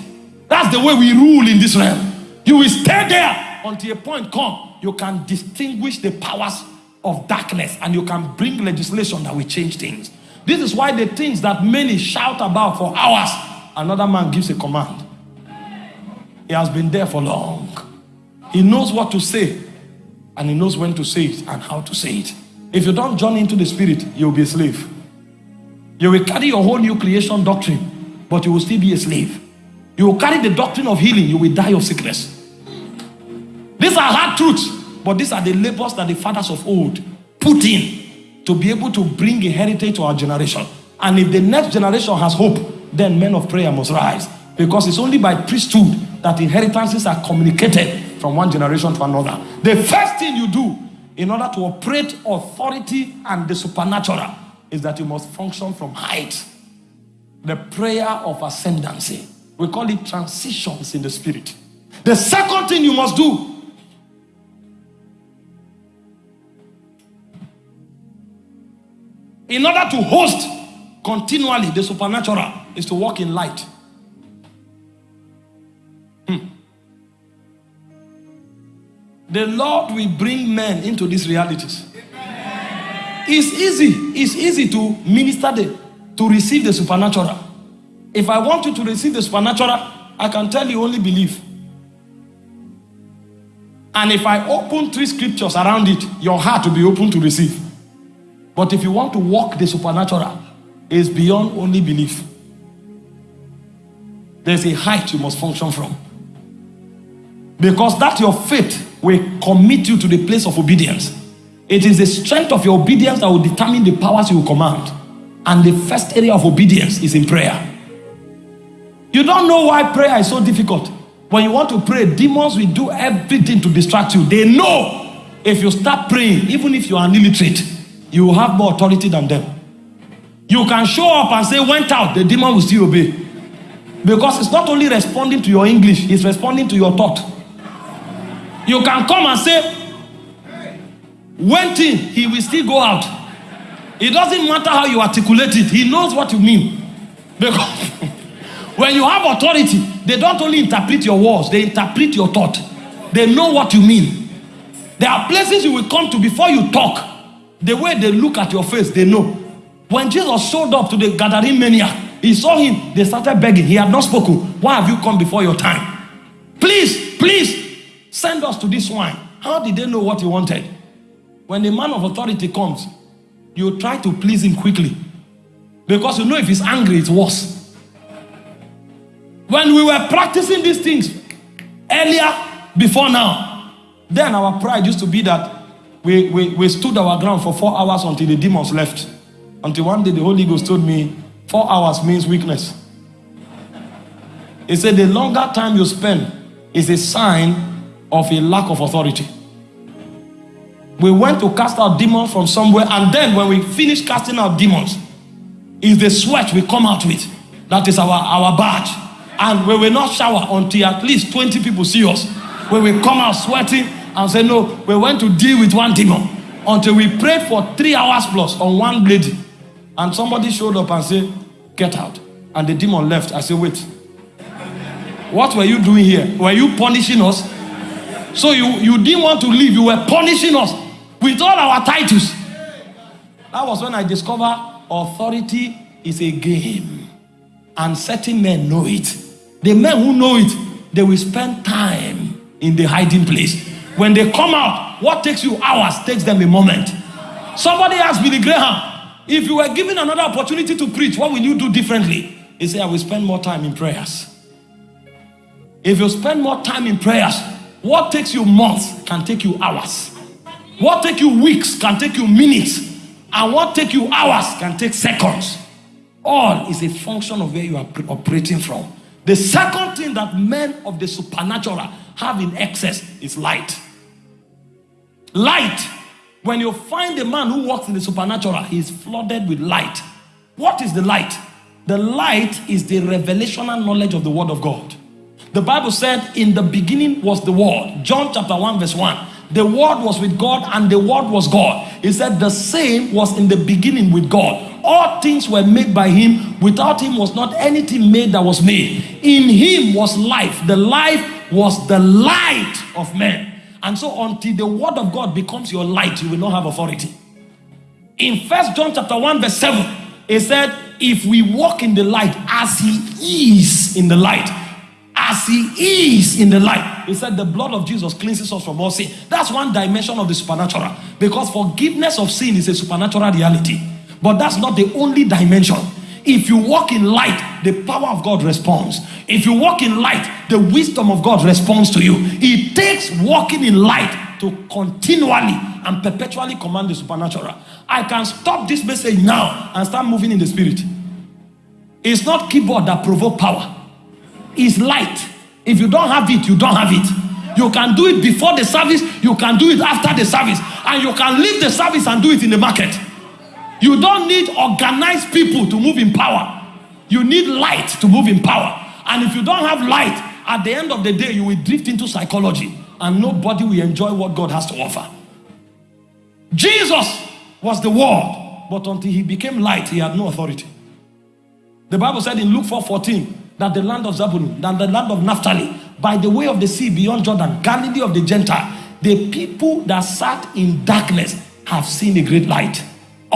That's the way we rule in this realm. You will stay there until a point come. You can distinguish the powers of darkness and you can bring legislation that will change things. This is why the things that many shout about for hours, another man gives a command. He has been there for long. He knows what to say and he knows when to say it and how to say it. If you don't join into the spirit, you'll be a slave. You will carry your whole new creation doctrine, but you will still be a slave. You will carry the doctrine of healing, you will die of sickness. These are hard truths, but these are the labors that the fathers of old put in to be able to bring a heritage to our generation. And if the next generation has hope, then men of prayer must rise. Because it's only by priesthood that inheritances are communicated from one generation to another. The first thing you do in order to operate authority and the supernatural is that you must function from height. The prayer of ascendancy. We call it transitions in the spirit. The second thing you must do in order to host continually the supernatural is to walk in light. Hmm. The Lord will bring men into these realities. It's easy. It's easy to minister the, to receive the supernatural. If I want you to receive the supernatural, I can tell you only believe. And if I open three scriptures around it, your heart will be open to receive. But if you want to walk the supernatural, it's beyond only belief. there's a height you must function from. Because that your faith will commit you to the place of obedience. It is the strength of your obedience that will determine the powers you will command. And the first area of obedience is in prayer. You don't know why prayer is so difficult. When you want to pray, demons will do everything to distract you. They know if you start praying, even if you are illiterate, you have more authority than them. You can show up and say, went out, the demon will still obey. Because it's not only responding to your English, it's responding to your thought. You can come and say, went in, he will still go out. It doesn't matter how you articulate it, he knows what you mean. Because when you have authority, they don't only interpret your words, they interpret your thought. They know what you mean. There are places you will come to before you talk. The way they look at your face, they know. When Jesus showed up to the Gadarene maniac, he saw him, they started begging. He had not spoken. Why have you come before your time? Please, please, send us to this swine. How did they know what he wanted? When the man of authority comes, you try to please him quickly. Because you know if he's angry, it's worse. When we were practicing these things earlier, before now, then our pride used to be that we, we, we stood our ground for four hours until the demons left. Until one day the Holy Ghost told me, four hours means weakness. He said the longer time you spend is a sign of a lack of authority. We went to cast out demons from somewhere, and then when we finish casting out demons, is the sweat we come out with. That is our, our badge. And we will not shower until at least 20 people see us. When we come out sweating and say, No, we went to deal with one demon until we prayed for three hours plus on one lady. And somebody showed up and said, Get out. And the demon left. I said, Wait. What were you doing here? Were you punishing us? So you, you didn't want to leave, you were punishing us with all our titles. That was when I discovered authority is a game. And certain men know it. The men who know it, they will spend time in the hiding place. When they come out, what takes you hours takes them a moment. Somebody asked Billy Graham, if you were given another opportunity to preach, what will you do differently? He said, I will spend more time in prayers. If you spend more time in prayers, what takes you months can take you hours. What take you weeks can take you minutes. And what take you hours can take seconds. All is a function of where you are operating from. The second thing that men of the supernatural have in excess is light. Light. When you find a man who walks in the supernatural, he is flooded with light. What is the light? The light is the revelational knowledge of the word of God. The Bible said, In the beginning was the word. John chapter 1, verse 1. The word was with God, and the word was God. He said, The same was in the beginning with God. All things were made by him. Without him was not anything made that was made. In him was life. The life was the light of men. And so until the word of God becomes your light, you will not have authority. In First John chapter 1, verse 7, it said, If we walk in the light as he is in the light, as he is in the light. He said the blood of Jesus cleanses us from all sin. That's one dimension of the supernatural. Because forgiveness of sin is a supernatural reality. But that's not the only dimension. If you walk in light, the power of God responds. If you walk in light, the wisdom of God responds to you. It takes walking in light to continually and perpetually command the supernatural. I can stop this message now and start moving in the spirit. It's not keyboard that provoke power. It's light. If you don't have it, you don't have it. You can do it before the service, you can do it after the service, and you can leave the service and do it in the market. You don't need organized people to move in power. You need light to move in power. And if you don't have light, at the end of the day, you will drift into psychology and nobody will enjoy what God has to offer. Jesus was the word, but until he became light, he had no authority. The Bible said in Luke 4 14 that the land of Zabulon, that the land of Naphtali, by the way of the sea beyond Jordan, Galilee of the Gentile, the people that sat in darkness have seen a great light.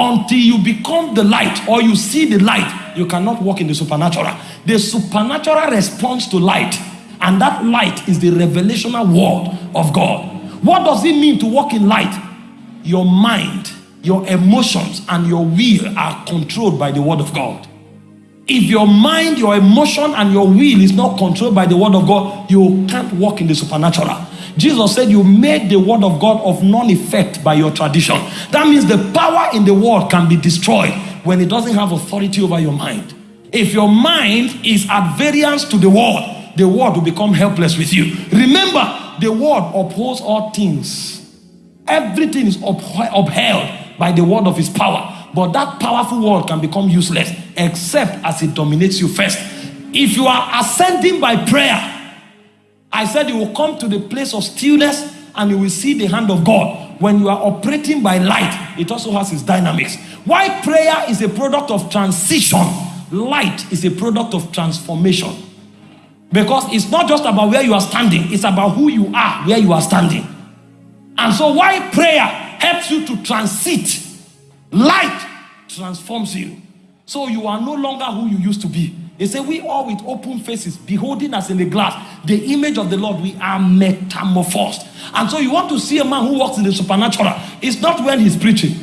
Until you become the light or you see the light, you cannot walk in the supernatural. The supernatural responds to light, and that light is the revelational word of God. What does it mean to walk in light? Your mind, your emotions, and your will are controlled by the word of God. If your mind, your emotion, and your will is not controlled by the word of God, you can't walk in the supernatural. Jesus said you made the word of God of non effect by your tradition. That means the power in the word can be destroyed when it doesn't have authority over your mind. If your mind is at variance to the word, the word will become helpless with you. Remember, the word upholds all things. Everything is upheld by the word of his power. But that powerful word can become useless except as it dominates you first. If you are ascending by prayer, I said you will come to the place of stillness and you will see the hand of God. When you are operating by light, it also has its dynamics. Why prayer is a product of transition, light is a product of transformation. Because it's not just about where you are standing, it's about who you are where you are standing. And so, why prayer helps you to transit, light transforms you. So, you are no longer who you used to be. He said, We all with open faces, beholding us in a glass, the image of the Lord, we are metamorphosed. And so, you want to see a man who walks in the supernatural. It's not when he's preaching.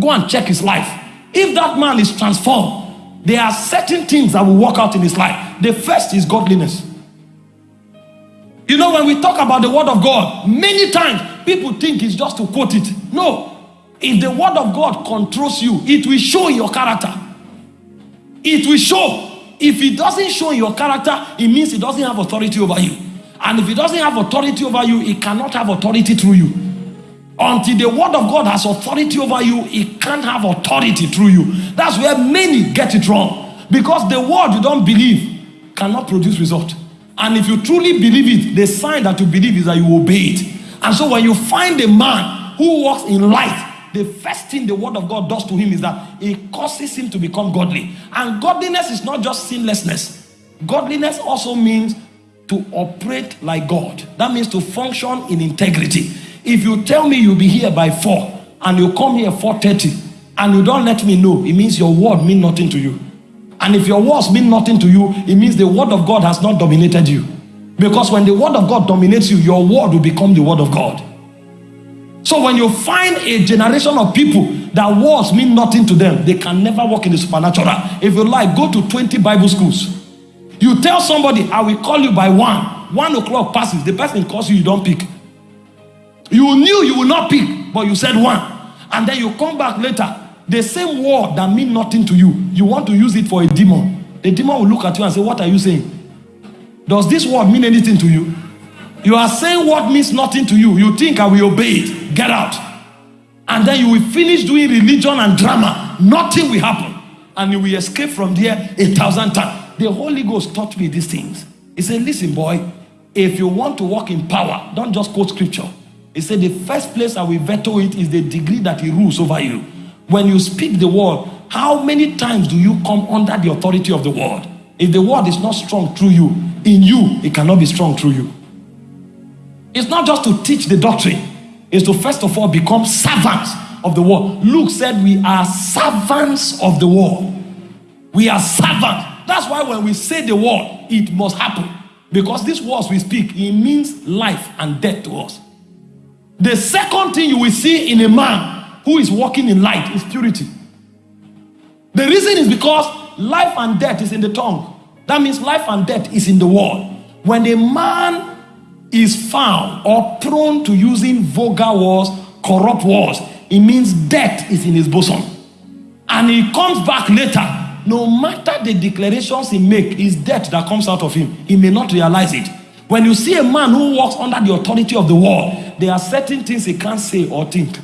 Go and check his life. If that man is transformed, there are certain things that will work out in his life. The first is godliness. You know, when we talk about the word of God, many times people think it's just to quote it. No. If the word of God controls you, it will show in your character. It will show. If it doesn't show in your character, it means it doesn't have authority over you. And if it doesn't have authority over you, it cannot have authority through you. Until the word of God has authority over you, it can't have authority through you. That's where many get it wrong. Because the word you don't believe cannot produce result. And if you truly believe it, the sign that you believe is that you obey it. And so when you find a man who walks in light, the first thing the word of God does to him is that it causes him to become godly. And godliness is not just sinlessness, godliness also means to operate like God. That means to function in integrity. If you tell me you'll be here by 4 and you come here 4:30 and you don't let me know, it means your word mean nothing to you. And if your words mean nothing to you, it means the word of God has not dominated you. Because when the word of God dominates you, your word will become the word of God. So when you find a generation of people that words mean nothing to them, they can never walk in the supernatural. If you like, go to 20 Bible schools. You tell somebody, I will call you by one. One o'clock passes, the person calls you, you don't pick. You knew you will not pick, but you said one. And then you come back later. The same word that mean nothing to you, you want to use it for a demon. The demon will look at you and say, What are you saying? Does this word mean anything to you? You are saying what means nothing to you. You think I will obey it. Get out. And then you will finish doing religion and drama. Nothing will happen. And you will escape from there a thousand times. The Holy Ghost taught me these things. He said, Listen, boy, if you want to walk in power, don't just quote scripture. He said, The first place I will veto it is the degree that he rules over you. When you speak the word, how many times do you come under the authority of the word? If the word is not strong through you, in you, it cannot be strong through you. It's not just to teach the doctrine, it's to first of all become servants of the word. Luke said, We are servants of the word. We are servants. That's why when we say the word, it must happen. Because these words we speak, it means life and death to us. The second thing you will see in a man who is walking in light is purity. The reason is because life and death is in the tongue. That means life and death is in the word. When a man is found or prone to using vulgar words, corrupt words, it means death is in his bosom. And he comes back later. No matter the declarations he make, it's death that comes out of him. He may not realize it. When you see a man who walks under the authority of the world, there are certain things he can't say or think.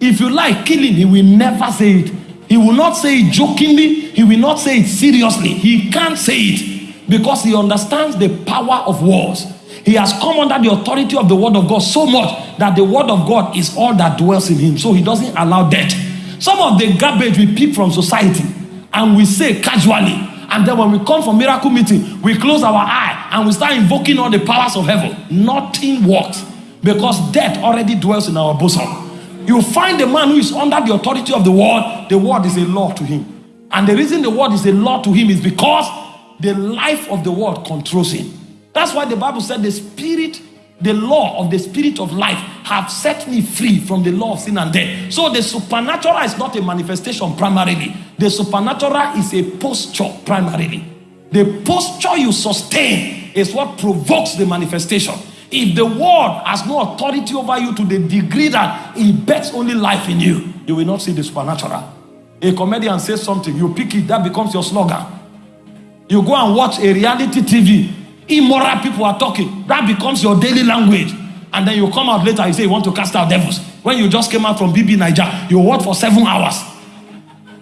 If you like killing, he will never say it. He will not say it jokingly. He will not say it seriously. He can't say it because he understands the power of words. He has come under the authority of the word of God so much that the word of God is all that dwells in him. So he doesn't allow death. Some of the garbage we pick from society and we say casually, and then when we come for miracle meeting, we close our eye and we start invoking all the powers of heaven. Nothing works because death already dwells in our bosom. You find a man who is under the authority of the word, the word is a law to him. And the reason the word is a law to him is because the life of the word controls him. That's why the Bible said the spirit the law of the spirit of life have set me free from the law of sin and death. So the supernatural is not a manifestation primarily. The supernatural is a posture primarily. The posture you sustain is what provokes the manifestation. If the world has no authority over you to the degree that it bets only life in you, you will not see the supernatural. A comedian says something, you pick it, that becomes your slogan. You go and watch a reality TV, immoral people are talking, that becomes your daily language. And then you come out later, you say you want to cast out devils. When you just came out from BBNaija, you work for seven hours.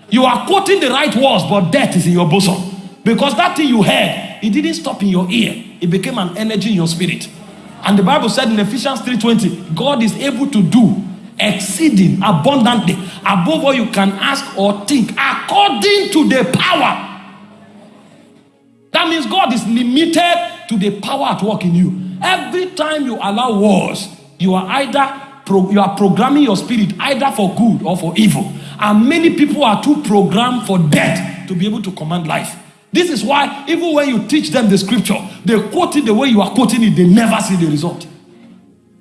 You are quoting the right words, but death is in your bosom. Because that thing you heard, it didn't stop in your ear. It became an energy in your spirit. And the Bible said in Ephesians 3:20, God is able to do exceeding abundantly above all you can ask or think according to the power that means god is limited to the power at work in you every time you allow wars you are either you are programming your spirit either for good or for evil and many people are too programmed for death to be able to command life this is why even when you teach them the scripture they quote it the way you are quoting it they never see the result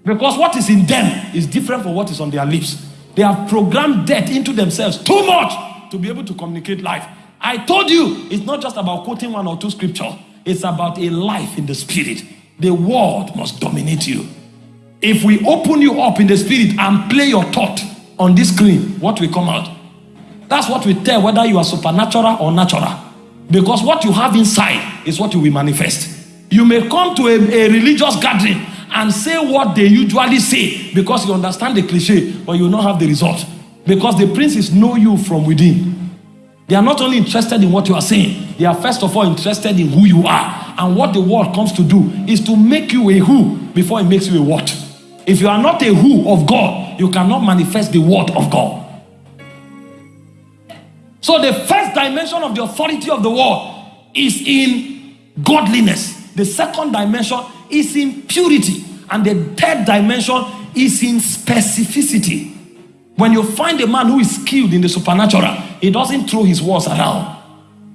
because what is in them is different from what is on their lips. They have programmed death into themselves too much to be able to communicate life. I told you, it's not just about quoting one or two scripture. It's about a life in the spirit. The word must dominate you. If we open you up in the spirit and play your thought on this screen, what will come out? That's what we tell whether you are supernatural or natural. Because what you have inside is what you will manifest. You may come to a, a religious gathering and say what they usually say because you understand the cliche, but you will not have the result. Because the princes know you from within. They are not only interested in what you are saying, they are first of all interested in who you are. And what the world comes to do is to make you a who before it makes you a what. If you are not a who of God, you cannot manifest the word of God. So the first dimension of the authority of the world is in godliness. The second dimension is in purity. And the third dimension is in specificity. When you find a man who is skilled in the supernatural, he doesn't throw his words around.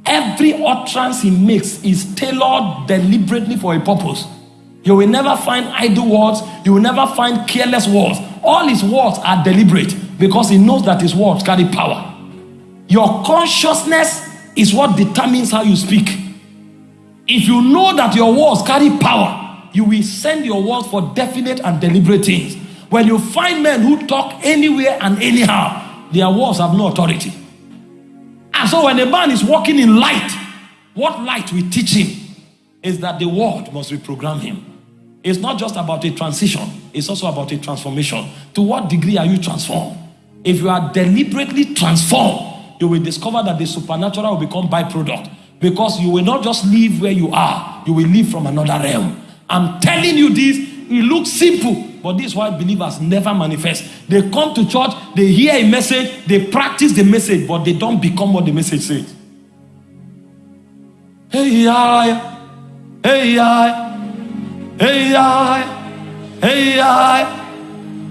Every utterance he makes is tailored deliberately for a purpose. You will never find idle words, you will never find careless words. All his words are deliberate because he knows that his words carry power. Your consciousness is what determines how you speak. If you know that your words carry power, you will send your words for definite and deliberate things. When you find men who talk anywhere and anyhow, their words have no authority. So when a man is walking in light, what light we teach him is that the word must reprogram him. It's not just about a transition, it's also about a transformation. To what degree are you transformed? If you are deliberately transformed, you will discover that the supernatural will become byproduct because you will not just live where you are, you will live from another realm. I'm telling you this, it looks simple, but this is why believers never manifest. They come to church, they hear a message, they practice the message, but they don't become what the message says. Hey, yeah, hey, yeah, hey, yeah, hey, yeah,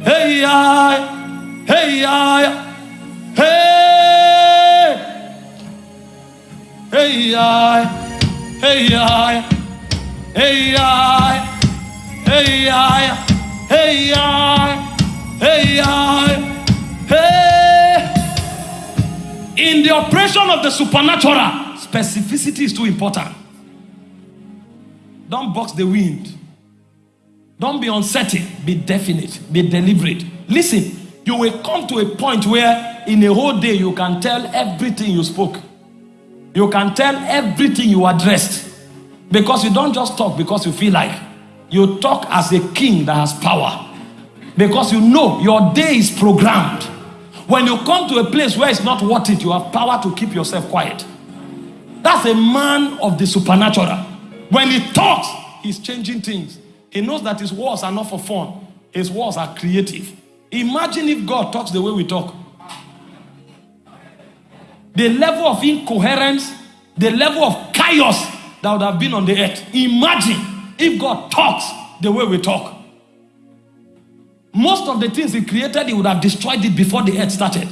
hey, yeah, hey, yeah, hey, hey, yeah, hey, yeah. Hey, I, hey, I, hey, I, hey, I, hey. In the operation of the supernatural, specificity is too important. Don't box the wind. Don't be uncertain. Be definite. Be deliberate. Listen, you will come to a point where in a whole day you can tell everything you spoke. You can tell everything you addressed. Because you don't just talk because you feel like. You talk as a king that has power. Because you know your day is programmed. When you come to a place where it's not worth it, you have power to keep yourself quiet. That's a man of the supernatural. When he talks, he's changing things. He knows that his words are not for fun, his words are creative. Imagine if God talks the way we talk. The level of incoherence, the level of chaos that would have been on the earth. Imagine if God talks the way we talk. Most of the things He created, He would have destroyed it before the earth started.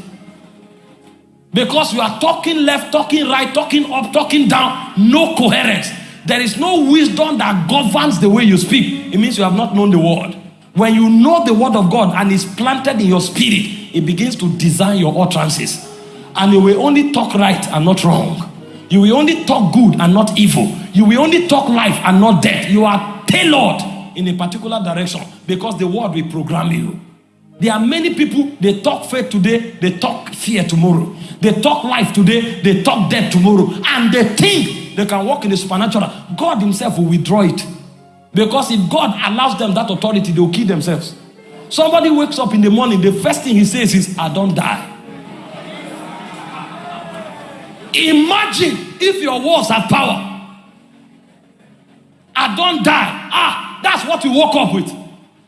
Because you are talking left, talking right, talking up, talking down, no coherence. there is no wisdom that governs the way you speak, it means you have not known the word. When you know the word of God and it's planted in your spirit, it begins to design your utterances. And you will only talk right and not wrong. You will only talk good and not evil. You will only talk life and not death. You are tailored in a particular direction because the word will program you. There are many people, they talk faith today, they talk fear tomorrow. They talk life today, they talk death tomorrow. And they think they can walk in the supernatural. God Himself will withdraw it. Because if God allows them that authority, they will kill themselves. Somebody wakes up in the morning, the first thing he says is, I don't die. Imagine if your words have power. I don't die. Ah, that's what you woke up with.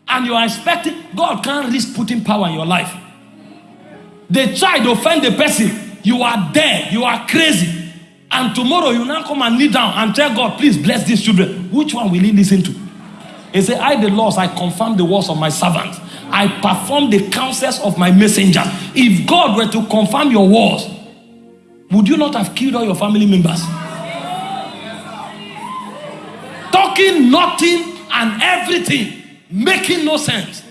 And you are expecting, God can't risk putting power in your life. They try to offend the person. You are there. You are crazy. And tomorrow you now come and kneel down and tell God, please bless these children. Which one will he listen to? He said, I, the laws, I confirm the words of my servants. I perform the counsels of my messenger. If God were to confirm your words, would you not have killed all your family members? Talking nothing and everything, making no sense.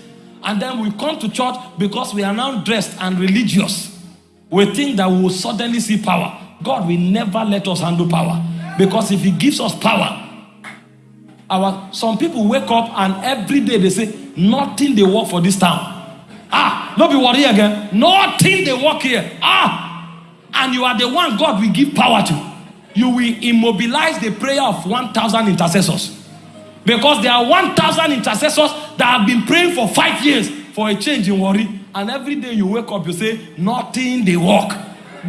And then we come to church because we are now dressed and religious. We think that we will suddenly see power. God will never let us handle power. Because if He gives us power, our some people wake up and every day they say, nothing they work for this town. Ah, don't be worried again. Nothing they work here. Ah, and you are the one God will give power to. You will immobilize the prayer of 1,000 intercessors. Because there are 1,000 intercessors that have been praying for five years for a change in Warri. And every day you wake up, you say, nothing they work.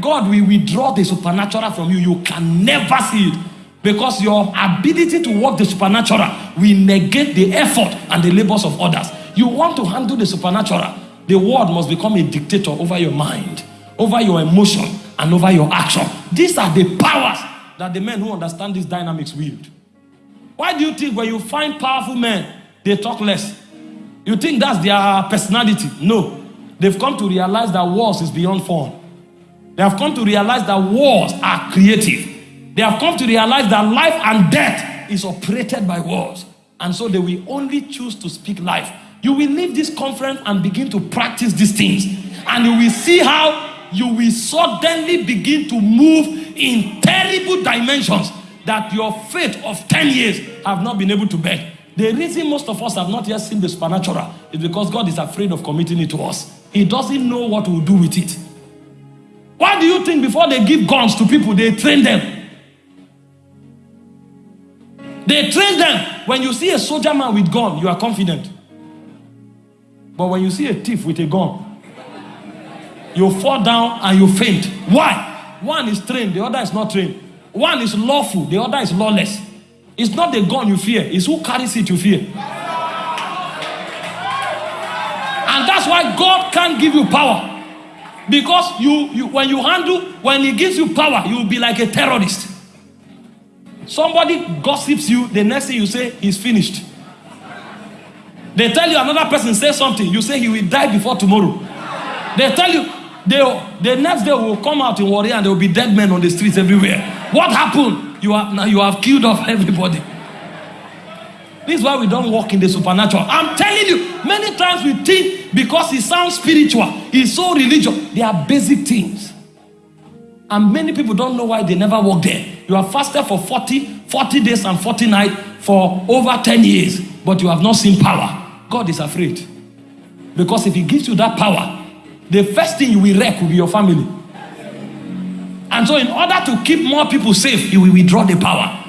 God will withdraw the supernatural from you. You can never see it. Because your ability to work the supernatural will negate the effort and the labors of others. You want to handle the supernatural. The word must become a dictator over your mind, over your emotion, and over your action. These are the powers that the men who understand these dynamics wield. Why do you think when you find powerful men, they talk less? You think that's their personality? No. They've come to realize that wars is beyond fun. They have come to realize that wars are creative. They have come to realize that life and death is operated by wars. And so they will only choose to speak life. You will leave this conference and begin to practice these things. And you will see how you will suddenly begin to move in terrible dimensions that your faith of 10 years have not been able to bear. The reason most of us have not yet seen the supernatural is because God is afraid of committing it to us. He doesn't know what we'll do with it. Why do you think before they give guns to people, they train them? They train them. When you see a soldier man with gun, you are confident. But when you see a thief with a gun, you fall down and you faint. Why? One is trained, the other is not trained. One is lawful, the other is lawless. It's not the gun you fear, it's who carries it you fear. And that's why God can't give you power. Because you, you when you handle, when he gives you power, you will be like a terrorist. Somebody gossips you, the next thing you say, he's finished. They tell you another person say something, you say he will die before tomorrow. They tell you they, the next day will come out in Warri and there will be dead men on the streets everywhere. What happened? You have now you have killed off everybody. This is why we don't walk in the supernatural. I'm telling you, many times we think because it sounds spiritual, it's so religious. They are basic things. And many people don't know why they never walk there. You have fasted for 40, 40 days and 40 nights for over 10 years, but you have not seen power. God is afraid. Because if He gives you that power, the first thing you will wreck will be your family. And so, in order to keep more people safe, you will withdraw the power.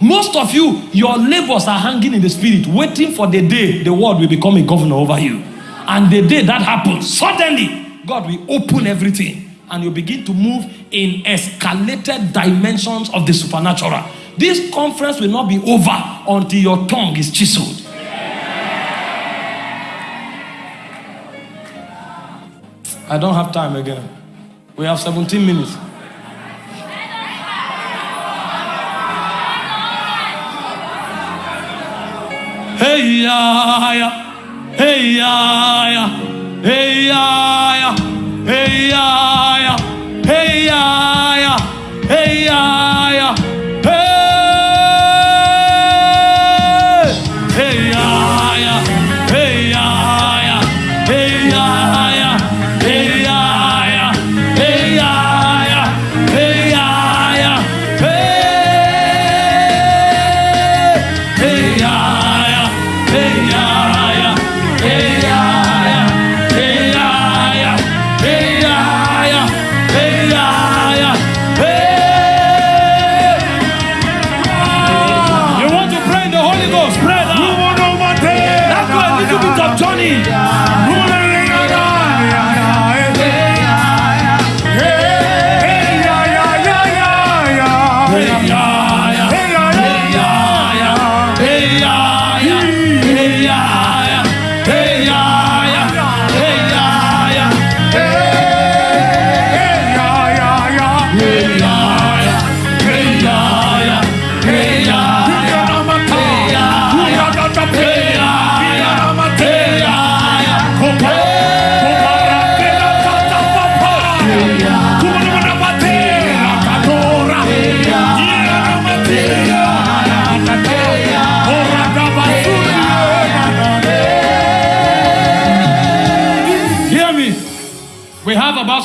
Most of you, your labors are hanging in the spirit, waiting for the day the world will become a governor over you. And the day that happens, suddenly, God will open everything and you begin to move in escalated dimensions of the supernatural. This conference will not be over until your tongue is chiseled. I don't have time again. We have 17 minutes. Hey ya ya, hey ya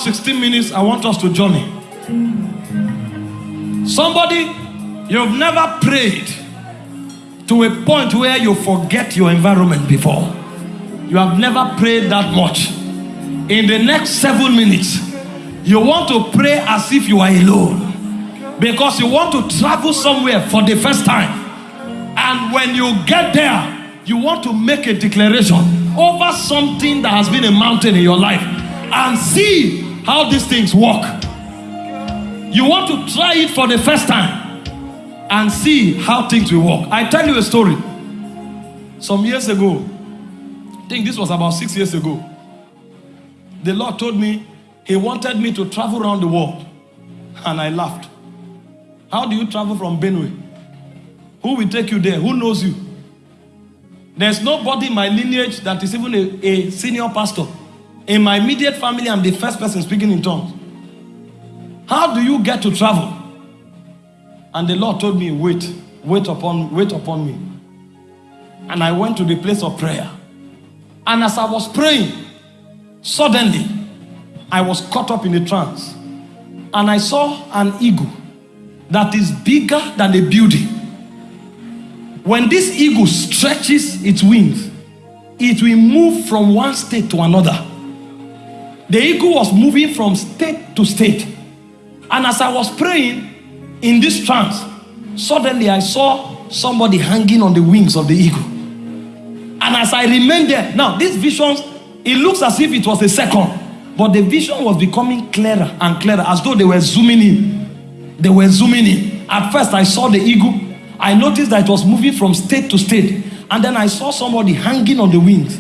have 16 minutes. I want us to journey. Somebody, you've never prayed to a point where you forget your environment before. You have never prayed that much. In the next seven minutes, you want to pray as if you are alone because you want to travel somewhere for the first time. And when you get there, you want to make a declaration over something that has been a mountain in your life and see how these things work. You want to try it for the first time and see how things will work. I tell you a story. Some years ago, I think this was about six years ago, the Lord told me He wanted me to travel around the world. And I laughed. How do you travel from Benue? Who will take you there? Who knows you? There's nobody in my lineage that is even a, a senior pastor. In my immediate family, I'm the first person speaking in tongues. How do you get to travel? And the Lord told me, wait, wait upon, wait upon me. And I went to the place of prayer. And as I was praying, suddenly I was caught up in a trance. And I saw an eagle that is bigger than a building. When this eagle stretches its wings, it will move from one state to another. The eagle was moving from state to state. And as I was praying in this trance, suddenly I saw somebody hanging on the wings of the eagle. And as I remained there, now these visions, it looks as if it was a second, but the vision was becoming clearer and clearer as though they were zooming in. They were zooming in. At first, I saw the eagle. I noticed that it was moving from state to state. And then I saw somebody hanging on the wings.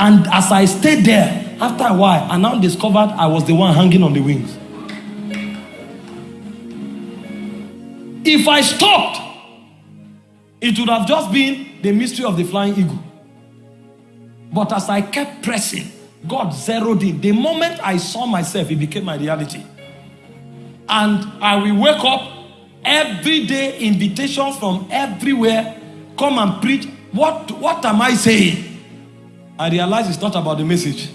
And as I stayed there, after a while, I now discovered I was the one hanging on the wings. If I stopped, it would have just been the mystery of the flying eagle. But as I kept pressing, God zeroed in. The moment I saw myself, it became my reality. And I will wake up every day, invitations from everywhere, come and preach. What, what am I saying? I realize it's not about the message.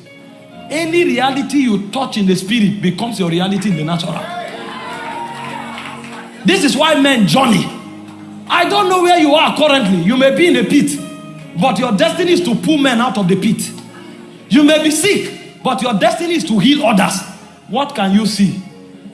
Any reality you touch in the spirit becomes your reality in the natural. This is why men journey. I don't know where you are currently. You may be in a pit, but your destiny is to pull men out of the pit. You may be sick, but your destiny is to heal others. What can you see?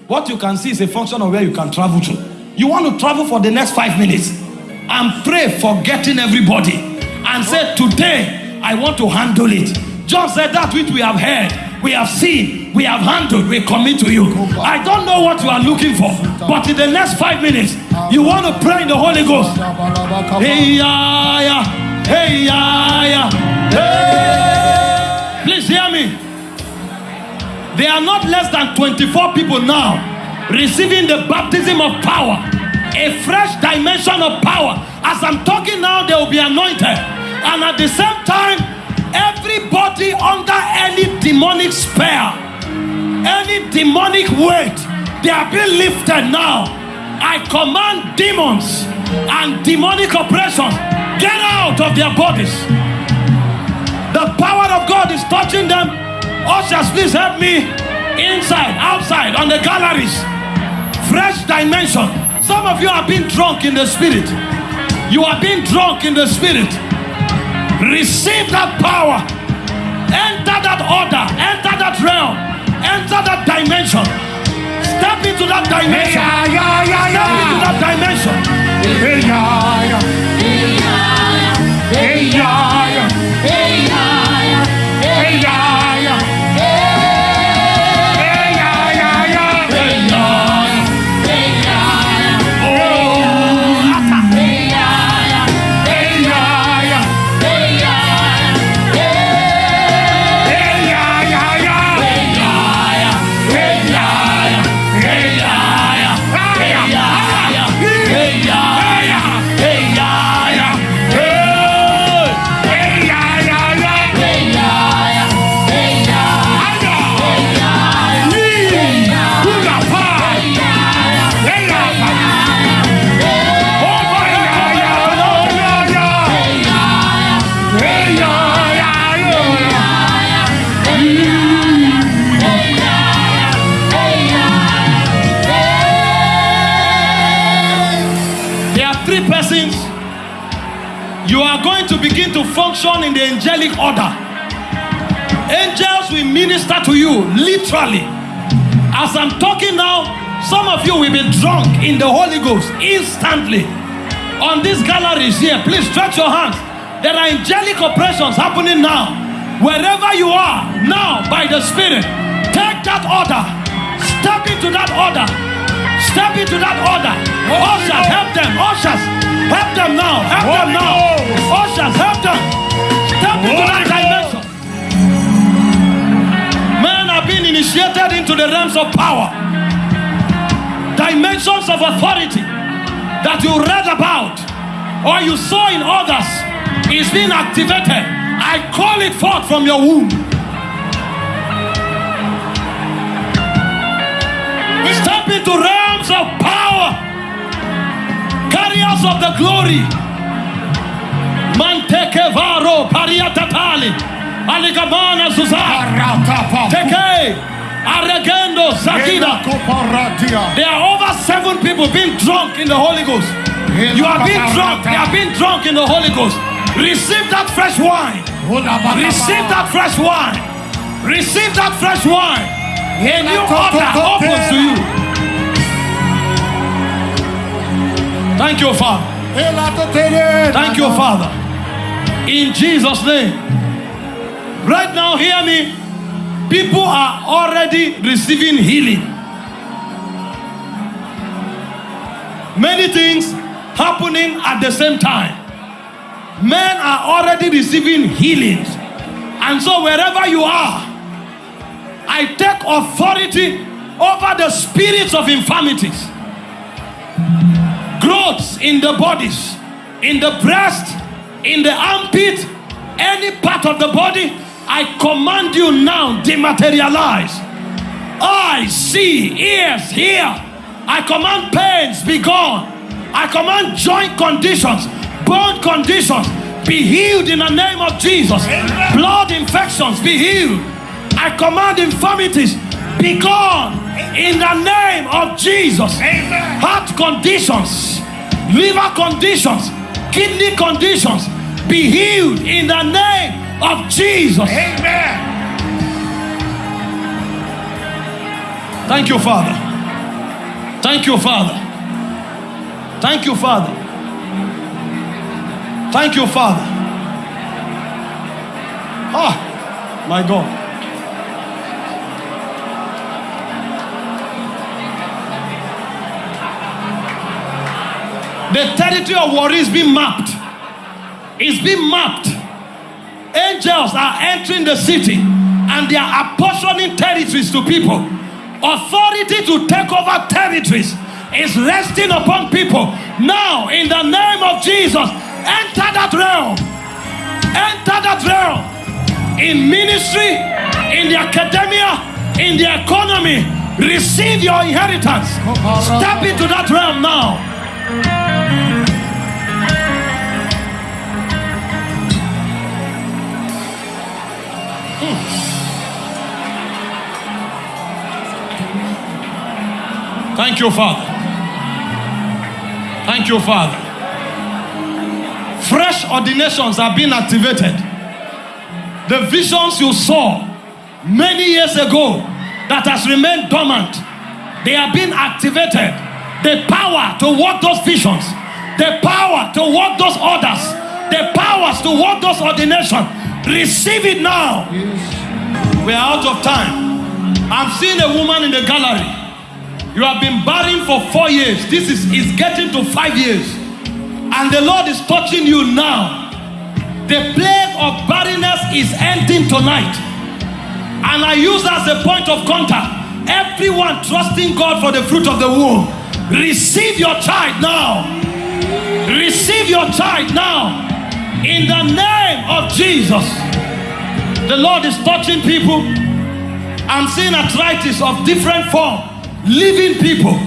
What you can see is a function of where you can travel to. You want to travel for the next five minutes and pray for getting everybody and say, Today I want to handle it. John said that which we have heard, we have seen, we have handled, we commit to you. I don't know what you are looking for, but in the next five minutes, you want to pray in the Holy Ghost. Hey, yeah, yeah. Hey, yeah. Hey. Please hear me. There are not less than 24 people now receiving the baptism of power, a fresh dimension of power. As I'm talking now, they will be anointed. And at the same time, Everybody under any demonic spell, any demonic weight, they are being lifted now. I command demons and demonic oppression get out of their bodies. The power of God is touching them. Ushers, please help me inside, outside, on the galleries. Fresh dimension. Some of you are being drunk in the spirit. You are being drunk in the spirit. Receive that power. Enter that order. Enter that realm. Enter that dimension. Step into that dimension. Step into that dimension. Hey, yeah, yeah. Hey, yeah, yeah. You are going to begin to function in the angelic order. Angels will minister to you literally. As I'm talking now, some of you will be drunk in the Holy Ghost instantly. On these galleries here, please stretch your hands. There are angelic operations happening now. Wherever you are, now by the Spirit, take that order. Step into that order. Step into that order. Ushers, help them. Ushers, help them now. Help them now. Ushers, help them. Step into that dimension. Men are being initiated into the realms of power, dimensions of authority that you read about or you saw in others is being activated. I call it forth from your womb. Step into realms of power, carriers of the glory. Manteke varo pariatatali, aligamana zuzar. Teke, Aregendo, Zakida. There are over seven people being drunk in the Holy Ghost. You are being drunk. They are being drunk in the Holy Ghost. Receive that fresh wine. Receive that fresh wine. Receive that fresh wine. A new order opens to you. Thank you, Father. Thank you, Father. In Jesus' name. Right now, hear me. People are already receiving healing. Many things happening at the same time. Men are already receiving healings. And so, wherever you are, I take authority over the spirits of infirmities, growths in the bodies, in the breast, in the armpit, any part of the body. I command you now, dematerialize. Eyes see, ears hear. I command pains be gone. I command joint conditions, bone conditions be healed in the name of Jesus. Blood infections be healed. I command infirmities be gone in the name of Jesus. Amen. Heart conditions, liver conditions, kidney conditions be healed in the name of Jesus. Amen. Thank you, Father. Thank you, Father. Thank you, Father. Thank you, Father. Ah, my God. The territory of war is being mapped. It's being mapped. Angels are entering the city and they are apportioning territories to people. Authority to take over territories is resting upon people. Now, in the name of Jesus, enter that realm. Enter that realm. In ministry, in the academia, in the economy, receive your inheritance. Step into that realm now. Thank you, Father. Thank you, Father. Fresh ordinations are being activated. The visions you saw many years ago that has remained dormant, they are being activated. The power to work those visions, the power to work those orders, the powers to work those ordinations. Receive it now. We are out of time. I'm seeing a woman in the gallery. You have been barren for four years. This is, is getting to five years. And the Lord is touching you now. The plague of barrenness is ending tonight. And I use as a point of contact everyone trusting God for the fruit of the womb. Receive your child now. Receive your child now. In the name of Jesus. The Lord is touching people. I'm seeing arthritis of different form, living people,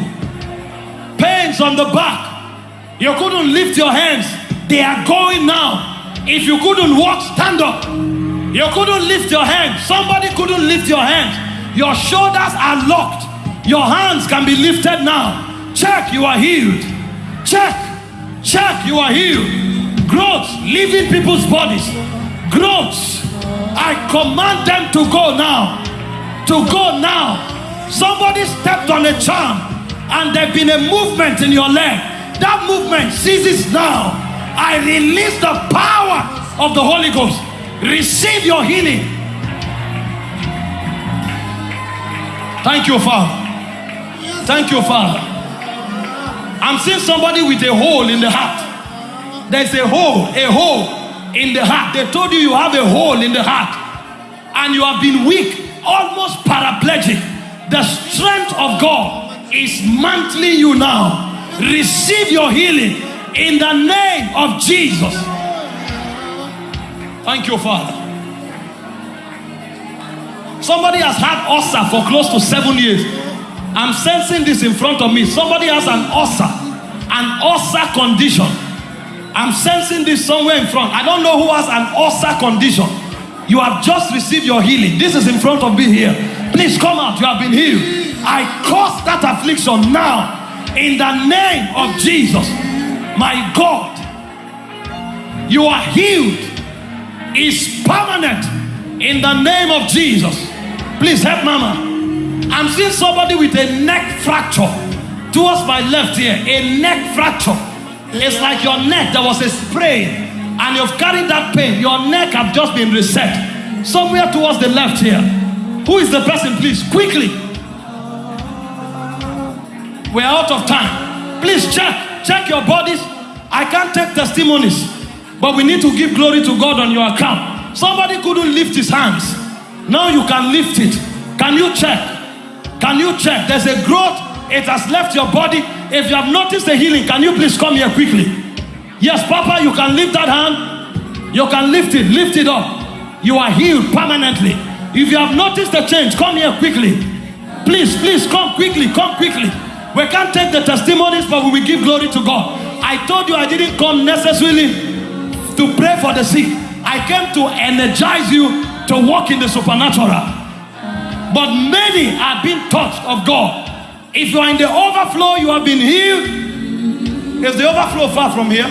pains on the back. You couldn't lift your hands, they are going now. If you couldn't walk, stand up. You couldn't lift your hands, somebody couldn't lift your hands. Your shoulders are locked, your hands can be lifted now. Check, you are healed. Check, check, you are healed. Growth, leaving people's bodies, growths. I command them to go now. To go now. Somebody stepped on a charm and there's been a movement in your leg. That movement ceases now. I release the power of the Holy Ghost. Receive your healing. Thank you, Father. Thank you, Father. I'm seeing somebody with a hole in the heart. There's a hole, a hole in the heart. They told you you have a hole in the heart and you have been weak, almost paraplegic. The strength of God is mantling you now. Receive your healing in the name of Jesus. Thank you, Father. Somebody has had ulcer for close to seven years. I'm sensing this in front of me. Somebody has an ulcer, an ulcer condition. I'm sensing this somewhere in front. I don't know who has an ulcer condition. You have just received your healing. This is in front of me here. Please come out. You have been healed. I cause that affliction now in the name of Jesus. My God, you are healed. Is permanent in the name of Jesus. Please help Mama. I'm seeing somebody with a neck fracture towards my left here. A neck fracture. It's like your neck, there was a sprain, and you've carried that pain. Your neck have just been reset. Somewhere towards the left here. Who is the person, please? Quickly. We're out of time. Please check. Check your bodies. I can't take testimonies, but we need to give glory to God on your account. Somebody couldn't lift his hands. Now you can lift it. Can you check? Can you check? There's a growth. It has left your body. If you have noticed the healing, can you please come here quickly? Yes, Papa, you can lift that hand. You can lift it. Lift it up. You are healed permanently. If you have noticed the change, come here quickly. Please, please come quickly. Come quickly. We can't take the testimonies, but we will give glory to God. I told you I didn't come necessarily to pray for the sick. I came to energize you to walk in the supernatural. But many are being touched of God. If you are in the overflow, you have been healed. Is the overflow far from here?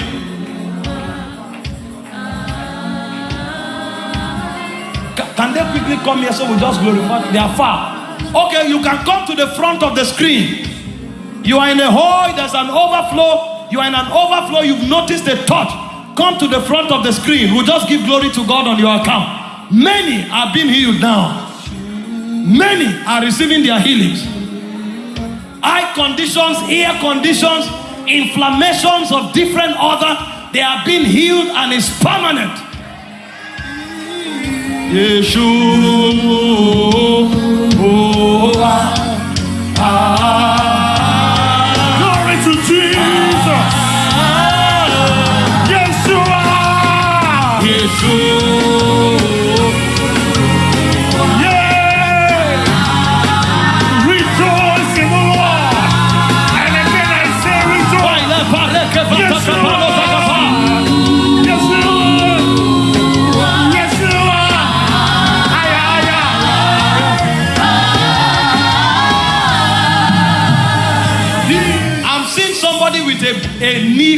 Can they quickly come here so we just glorify? They are far. Okay, you can come to the front of the screen. You are in a hole, there's an overflow. You are in an overflow, you've noticed a touch. Come to the front of the screen. We'll just give glory to God on your account. Many are being healed now. Many are receiving their healings. Eye conditions, ear conditions, inflammations of different other, they are being healed and is permanent. Yeshua. Oh, oh, oh, ah, ah.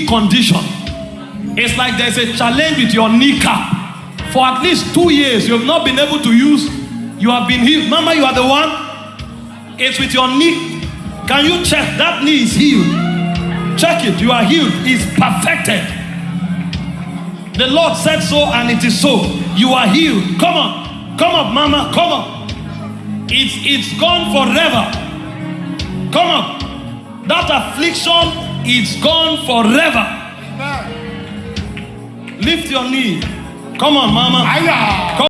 Condition. It's like there's a challenge with your kneecap. For at least two years, you have not been able to use. You have been healed. Mama, you are the one. It's with your knee. Can you check? That knee is healed. Check it. You are healed. It's perfected. The Lord said so, and it is so. You are healed. Come on. Come up, Mama. Come up. It's, it's gone forever. Come on. That affliction is gone forever. Lift your knee. Come on, Mama. Come